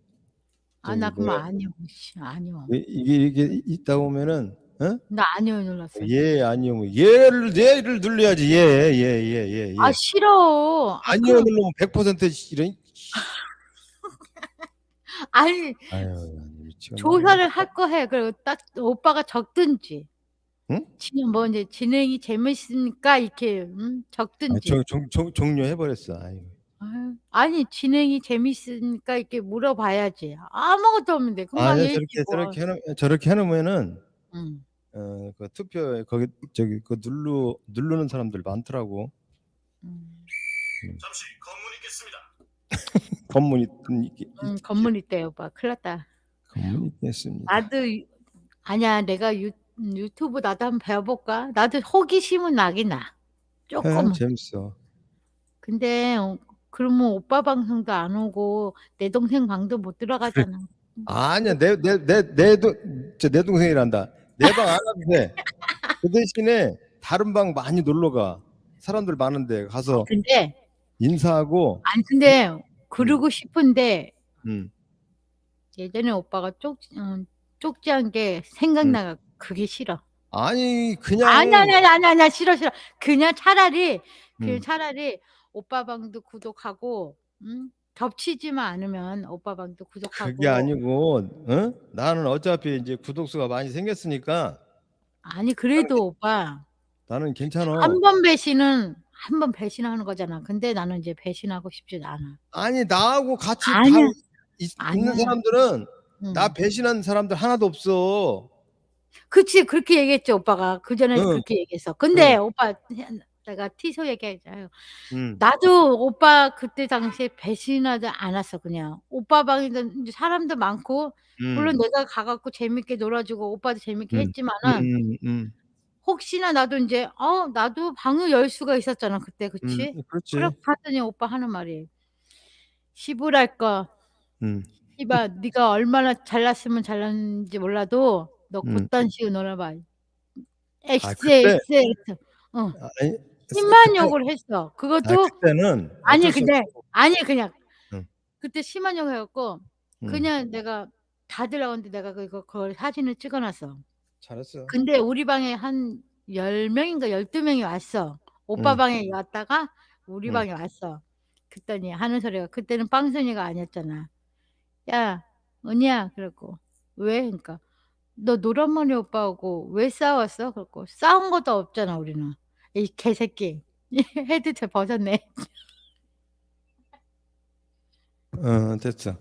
아, 나 저기 그럼 뭐야? 아니요. 씨, 아니요. 이- 이게 이게 있다 보면은 어? 나 아니요 눌렀어. 예 아니요 뭐 예를 예를 눌러야지 예 예 예 예 예, 예. 아, 싫어. 아, 아니요 누르면 100% 이런 아니, 아유. 조사를 할 거 해. 그리고 딱 오빠가 적든지. 응? 진행 뭐 이제 진행이 재밌으니까 이렇게 음, 아, 적든지. 저, 종, 종, 종료해 버렸어. 아유. 아니 진행이 재밌으니까 이렇게 물어봐야지. 아무것도 없는데 얘기 저렇게 뭐. 저렇게 해놓 저렇게 해놓으면은 응. 어, 그 투표에 거기 저기 그 눌러 누르는 사람들 많더라고. 음. 잠시 검문 있겠습니다. 검문 있, 있, 응, 건물 있대 오빠. 큰일 났다. 검문 있겠습니다. 나도 유- 아니야 내가 유, 유튜브 나도 한번 배워볼까? 나도 호기심은 나긴 나. 해, 조금은. 재밌어. 근데 어, 그러면 오빠 방송도 안 오고 내 동생 방도 못 들어가잖아. 아니야 내 내 내내내 동생이란다. 내 방안 와도 돼. 그 대신에 다른 방 많이 놀러 가. 사람들 많은데 가서 근데 인사하고. 아니 근데 그러고 싶은데 음. 예전에 오빠가 쪽 어, 쪽지한 게 생각나가 그게 싫어. 아니 그냥 아니 아니 아니 아니 아니 싫어 싫어. 그냥 차라리 그냥 음. 차라리 오빠 방도 구독하고 음? 겹치지만 않으면 오빠 방도 구독하고 그게 아니고 어? 나는 어차피 이제 구독수가 많이 생겼으니까 아니 그래도 오빠 나는 괜찮아. 한 번 배신은 한 번 배신하는 거잖아. 근데 나는 이제 배신하고 싶지 않아. 아니 나하고 같이 다 아니야. 있, 아니야. 있는 사람들은 응. 나 배신한 사람들 하나도 없어. 그치 그렇게 얘기했죠 오빠가 그 전에 응. 그렇게 얘기했어. 근데 오빠 내가 티소 얘기했잖아요. 음. 나도 오빠 그때 당시에 배신하지 않았어 그냥 오빠 방에도 이제 사람도 많고 음. 물론 내가 가 갖고 재밌게 놀아주고 오빠도 재밌게 음. 했지만은 음, 음, 혹시나 나도 인제 어 나도 방을 열 수가 있었잖아 그때 그치? 음 그렇지. 하더니 오빠 하는 말이 "시부랄 거 음. 네가 얼마나 잘났으면 잘났는지 몰라도 너 음. 그딴 식으로 놀아 봐." 아 그때 XXX 어. 아니 심한 욕을 했어. 아 그것도 그때는 아니 근데 없고 아니 그냥 응. 그때 심한 욕을 해 갖고 음. 그냥 내가 다들 나오는데 내가 그거 그걸 사진을 찍어 놨어. 잘했어. 근데 우리 방에 한10 명인가 12 명이 왔어. 오빠 응. 방에 왔다가 우리 응. 방에 왔어. 그랬더니 하는 소리가 그때는 빵순이가 아니었잖아. "야 은희야." 그랬고 "왜?" 그러니까 "너 노란머리 오빠하고 왜 싸웠어?" 그랬고 "싸운 것도 없잖아 우리는." " 이 개새끼." 헤드set 벗었네. 어 됐어.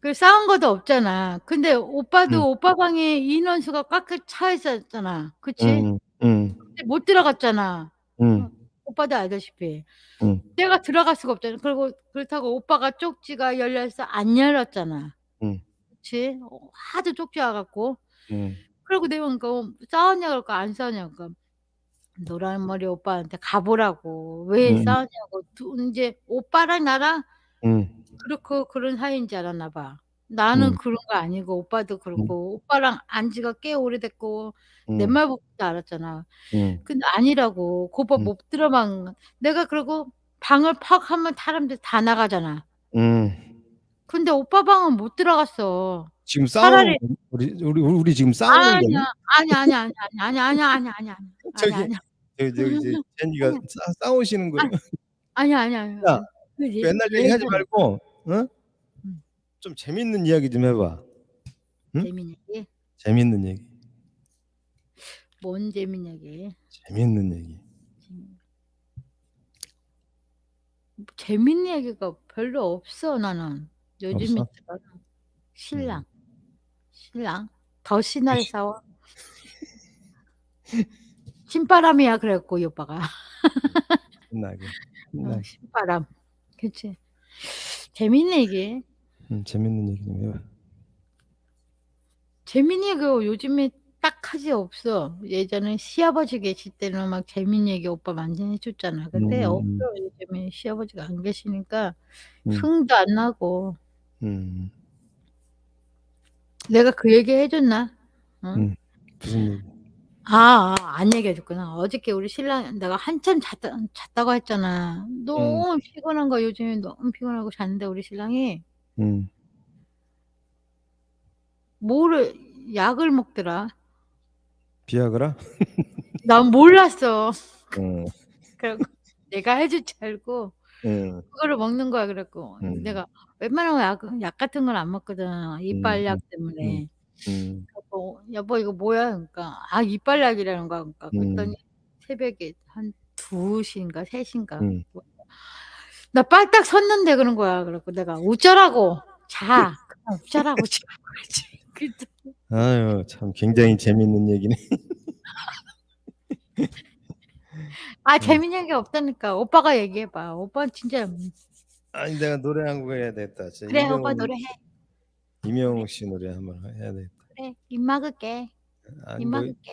그 싸운 것도 없잖아. 근데 오빠도 응. 오빠 방에 인원수가 꽉꽉 차 있었잖아. 그치? 음. 음. 근데 못 들어갔잖아. 어 음. 오빠도 알다시피. 음. 내가 들어갈 수가 없잖아. 그리고 그렇다고 오빠가 쪽지가 열려서 안 열었잖아. 음. 그치? 어 하도 쪽지 와 갖고. 음. 그러고 내가 그러니까 싸웠냐 그러니까 안 싸웠냐 그러니까 노란머리 오빠한테 가 보라고 왜 음. 싸웠냐고 두 인제 오빠랑 나랑 음. 그렇고 그런 사이인 줄 알았나 봐. 나는 음. 그런 거 아니고 오빠도 음. 그렇고 오빠랑 안 지가 꽤 오래됐고 내 음. 말부터 알았잖아. 음. 근데 아니라고. 그 오빠 음. 못 들어간 내가 그러고 방을 팍 하면 사람들 다 나가잖아. 음. 근데 오빠 방은 못 들어갔어. 지금 싸우는 거 우리 우리 우리 지금 싸우는 거니? 아니야. 아니야, 아니야, 아니야, 아니야, 아니야, 아니야, 아니야, 아니야. 저기 아니야, 아니야. 저기 저기 이제 제니가. 싸 싸우시는 거예요. 아니야, 아니야, 아니야. 야그예 맨날 얘기하지 말고 어? 음. 좀 재밌는 이야기 좀 해 봐. 응? 재밌는 얘기? 재밌는 얘기. 뭔 재밌는 얘기? 재밌는 얘기. 재밌는 얘기가 별로 없어 나는. 요즘에? 들어는. 음. 신랑. 신랑. 더 신나게 싸워. 신바람이야 그래 갖고 이 오빠가. 신나게. 어 신나게. 신바람. 그치. 재밌는 얘기. 음 재밌는 얘기 좀 해 봐. 재밌는 얘기가 요즘에 딱하지 없어. 예전에 시아버지 계실 때는 막 재밌는 얘기 오빠 많이 해 줬잖아. 근데 없어. 음. 요즘에 시아버지가 안 계시니까 음. 흥도 안 나고. 음. 내가 그 얘기 해 줬나? 응? 음. 무슨 얘기? 아, 아 안 얘기해 줬구나. 어저께 우리 신랑 내가 한참 잤다 잤다고 했잖아. 음. 너무 피곤한 거야. 요즘에 너무 피곤하고 잤는데 우리 신랑이 음. 뭐를 약을 먹더라. 비아그라? 난 몰랐어. 어. 그래 내가 해줄 줄 알고 음. 그거를 먹는 거야. 음. 내가 웬만하면 약 약 같은 건 안 먹거든. 이빨약 음. 때문에. 음. 그래 갖고 "여보 이거 뭐야?" 그러니까 아 이빨약이라는 거야. 그러니까 그랬더니 음. 새벽에 한 2 시인가 3 시인가 음. 뭐나 빨딱 섰는데 그런 거야. 그래 갖고 내가 "어쩌라고. 자. 그냥 어쩌라고 지금." 그랬지. 그랬더니 아유 참 굉장히 재밌는 얘기네. 아 음. 재밌는 얘기 없다니까. 오빠가 얘기해 봐. 오빠는 진짜 아니 내가 노래 한 곡 해야 되겠다. 진짜 그래 오빠 이명웅 노래해. 이명웅 씨 노래 한번 해야 되겠다. 그래. 입 막을게. 아니 입뭐 막을게.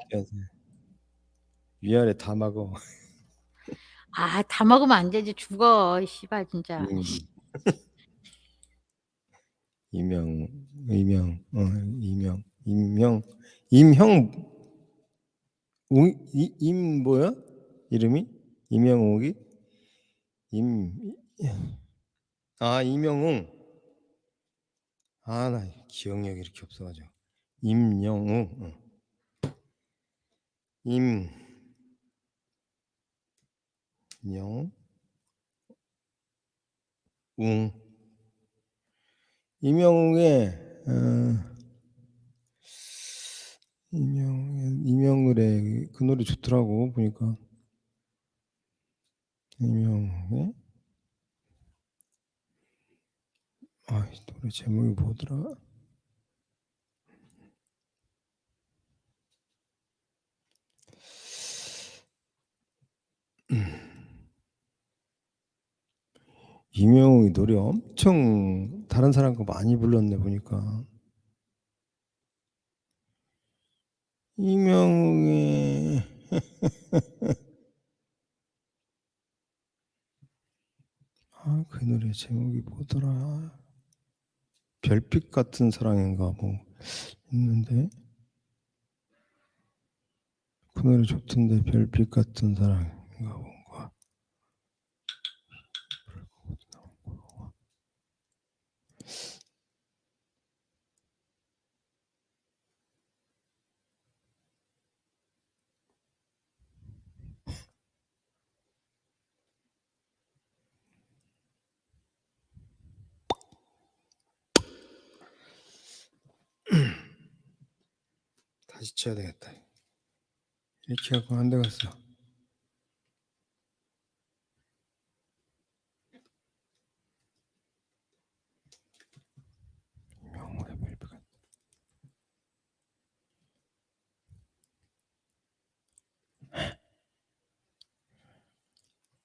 위아래 다 막어. 아 다 먹으면 안 되지. 죽어. 이 씨발 진짜. 음. 이명 이명 어 이명 임형 웅이임 뭐야? 이름이? 이명욱이? 임 아 이명웅. 아 나 기억력이 이렇게 없어 가지고. 임영웅. 어. 임영 웅. 이명웅의 어 이명 노래 그 노래 좋더라고 보니까. 이명웅의 아 이 노래 제목이 뭐더라? 이명웅이 노래 엄청 다른 사람 거 많이 불렀네 보니까. 이명웅의 아, 그 노래 제목이 뭐더라? 별빛 같은 사랑인가 뭐 있는데? 그 노래 좋던데 별빛 같은 사랑인가 뭔 쳐야 되겠다. 이렇게 하고 안 되겠어.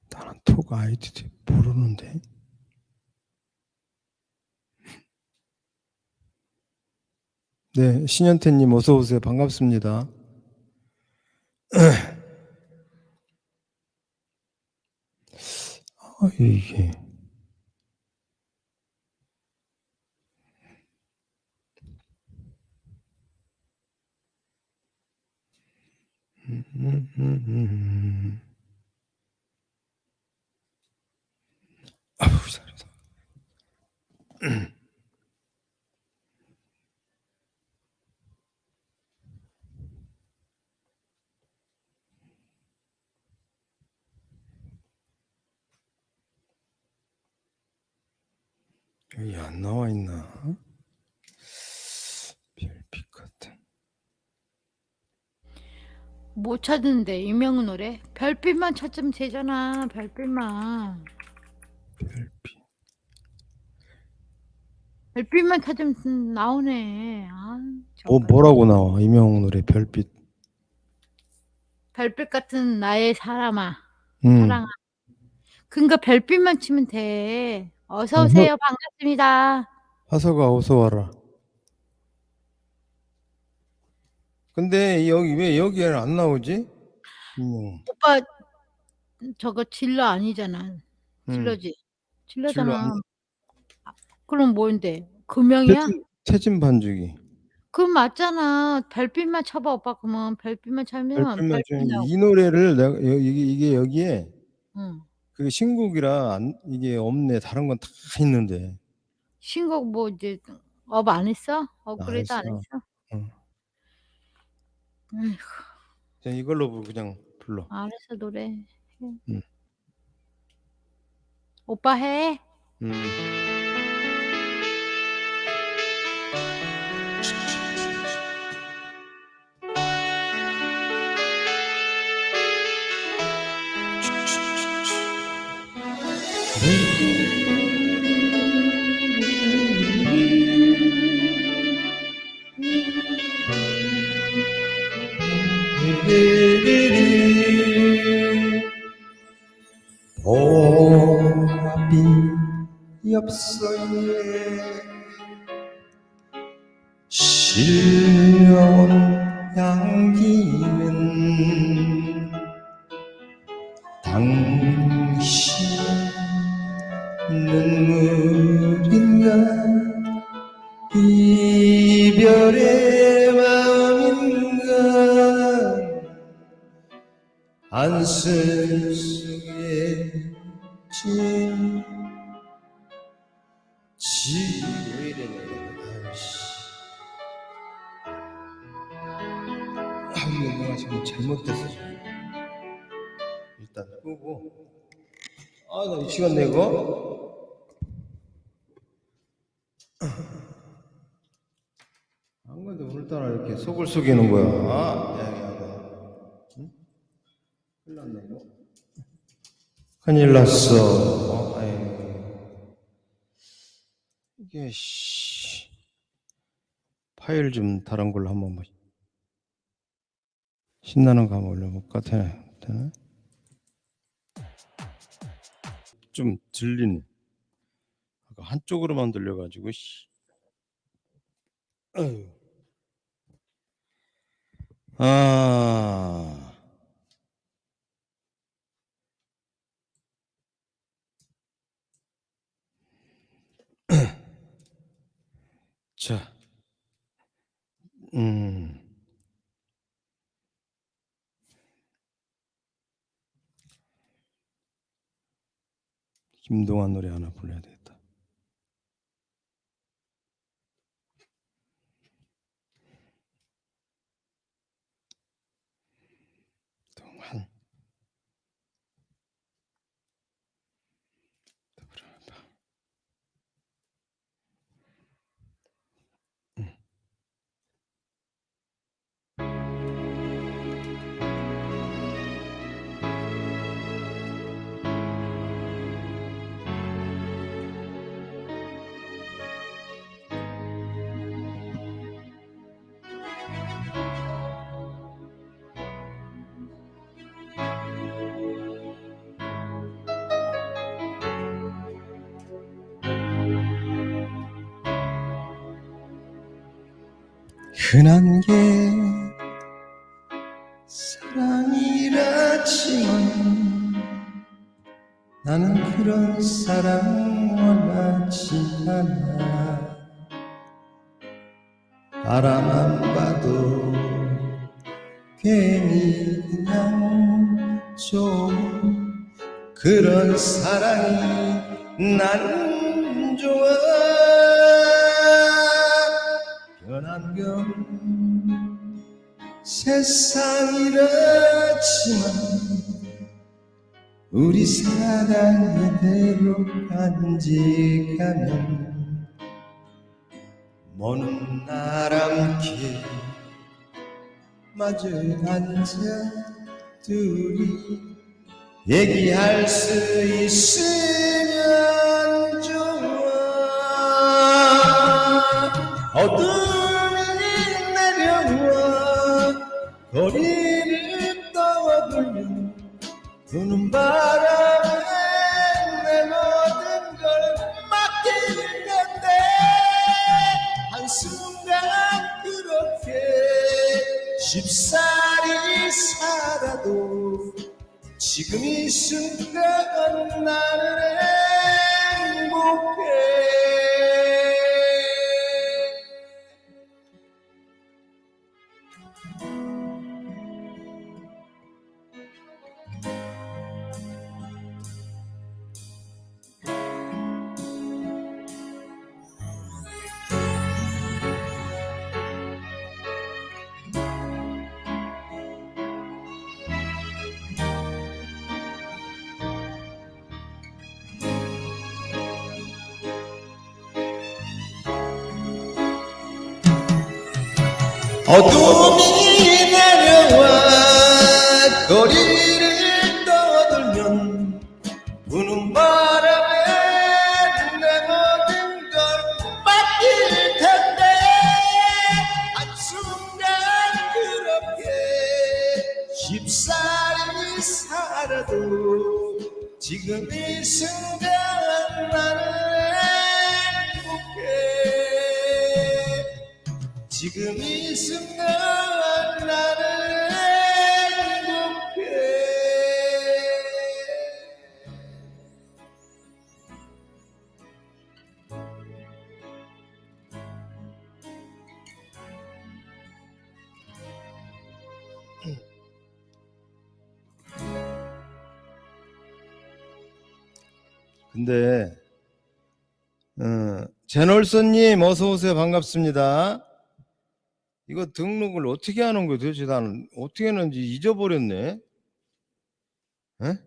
나는 톡 아이디 모르는데. 네, 신현태님 어서 오세요. 반갑습니다. 아, 이게 아우 잘했어. 여기 안 나와 있나? 별빛 같은. 못 찾는데 이명은 노래 별빛만 찾으면 되잖아 별빛만 별빛. 별빛만 찾으면 나오네 아 뭐. 뭐라고 나와? 이명웅 노래 별빛. 별빛 같은 나의 사람아 음. 사랑아 그러니까 별빛만 치면 돼 어서. 오세요 반갑습니다 화서가 어서 와라. 근데 여기 왜 여기에는 안 나오지? 이명웅. 오빠 저거 질러 아니잖아 음. 질러지 질러 질러잖아 아, 그럼 뭔데 금명이야? 태진, 태진 반죽이. 그럼 맞잖아 별빛만 쳐봐 오빠 그러면 별빛만 쳐면 별빛만 별빛 이 노래를 내가 여- 이게, 이게 여기에 응. 그 신곡이라 안, 이게 없네. 다른 건 다 있는데. 신곡 뭐 이제 업 안 했어? 업그레이드 안 했어. 했어? 응. 그냥 이걸로 부- 그냥 불러. 알았어 노래 해. 응. 오빠 해 음. 보랏 속을 속이는 거야. 아, 응? 큰일 났네 이거. 큰일 났어. 어. 이게 씨. 파일 좀 다른 걸로 한번 봐. 신나는 거 한번 올려볼까? 되나 되나 좀 들리네 한쪽으로만 들려가지고 씨. 아유. 아. 자. 음. 김동완 노래 하나 불러야 되 흔한 게 사랑이라지만 나는 그런 사랑 원하지 않아. 바라만 봐도 괜히 그냥 좀 그런 사랑이 나는 좋아 변한 건 세상이라지만 우리 사랑 이대로 간직하면 먼 나람길 마주 앉아 둘이 얘기할 수 있으면 좋아. 어둠 거리를 떠돌면 부는 바람에 내 모든 걸 맡길 텐데 한순간 그렇게 쉽사리 살아도 지금 이 순간 나는 행복해 어둠 근데 어, 제널슨님 어서 오세요 반갑습니다. 이거 등록을 어떻게 하는 거예요? 도대체 나는 어떻게 하는지 잊어버렸네. 에?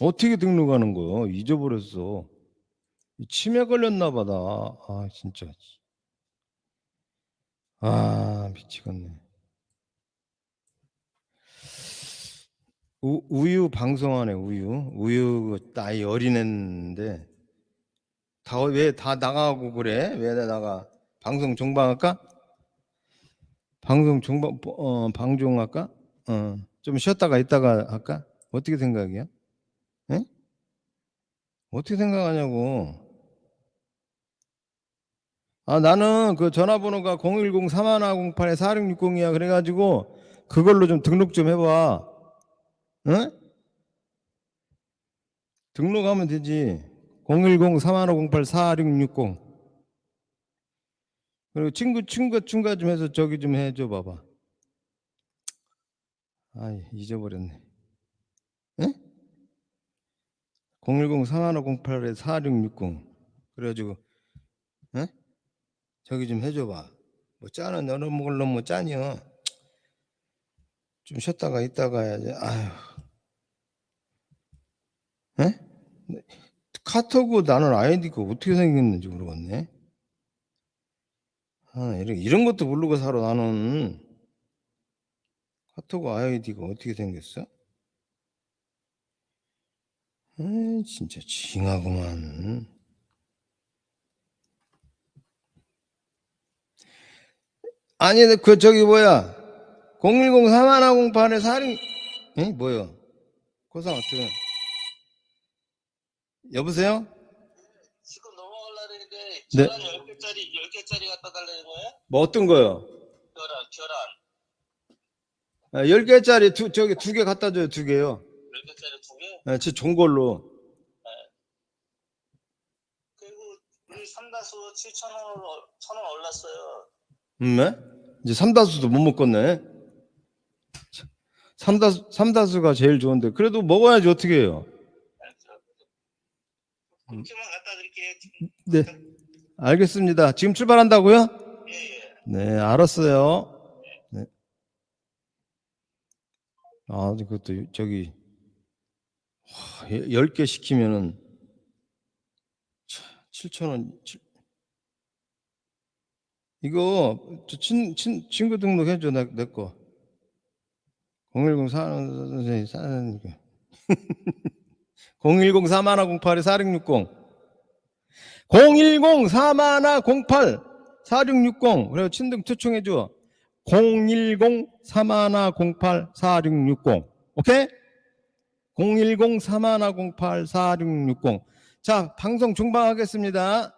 어떻게 등록하는 거요? 잊어버렸어. 치매 걸렸나 보다. 아 진짜. 아 미치겠네. 우, 우유 방송하네 우유. 우유 나이 어린애인데 다 왜 다 나가고 그래? 왜 다 나가? 방송 종방할까? 방송 종방 어 방종할까? 어좀 쉬었다가 있다가 할까? 어떻게 생각이야? 에? 어떻게 생각하냐고? 아 나는 그 전화번호가 010-3108-4660이야 그래가지고 그걸로 좀 등록 좀 해봐. 응? 등록하면 되지. 010-3158-4660. 그리고 친구, 친구, 친구 좀 해서 저기 좀 해줘 봐봐. 아이, 잊어버렸네. 응? 010-3158-4660. 그래가지고, 응? 저기 좀 해줘 봐. 뭐 짜는 여러 뭐 짜니요. 좀 쉬었다가 있다가 해야지. 아휴. 에? 카톡은 나는 아이디가 어떻게 생겼는지 모르겠네. 아, 이런, 이런 것도 모르고 살아, 나는. 카톡 아이디가 어떻게 생겼어? 에이, 진짜 징하구만. 아니, 그, 저기, 뭐야. 010-3108에 살인, 에? 뭐요? 고상하트. 여보세요? 지금 네. 계란 10개짜리 10개짜리 갖다 달라는 거야? 뭐 어떤 거요? 계란 계란 아, 10개짜리 두, 저기 두 개 갖다 줘요, 두 개요. 10개짜리 두 개? 아, 제 좋은 걸로. 그리고 우리 삼다수 7,000원으로 1,000원 올랐어요. 음, 네? 이제 삼다수도 못 먹겠네. 삼다수, 삼다수가 제일 좋은데. 그래도 먹어야지, 어떻게 해요? 그렇게만 갖다 드릴게요. 네. 알겠습니다. 지금 출발한다고요? 예, 예. 네, 알았어요. 네. 아, 그것도 저기 10개 시키면은 7,000원. 이거 저 친, 친, 친구 등록해 줘. 내, 내 거. 010 선생님 싸는 거. 010 4108 4660. 010 4108 4660 그리고 친등 초청해 줘. 010 3108 4660 오케이? 010 3108 4660 자, 방송 중방하겠습니다.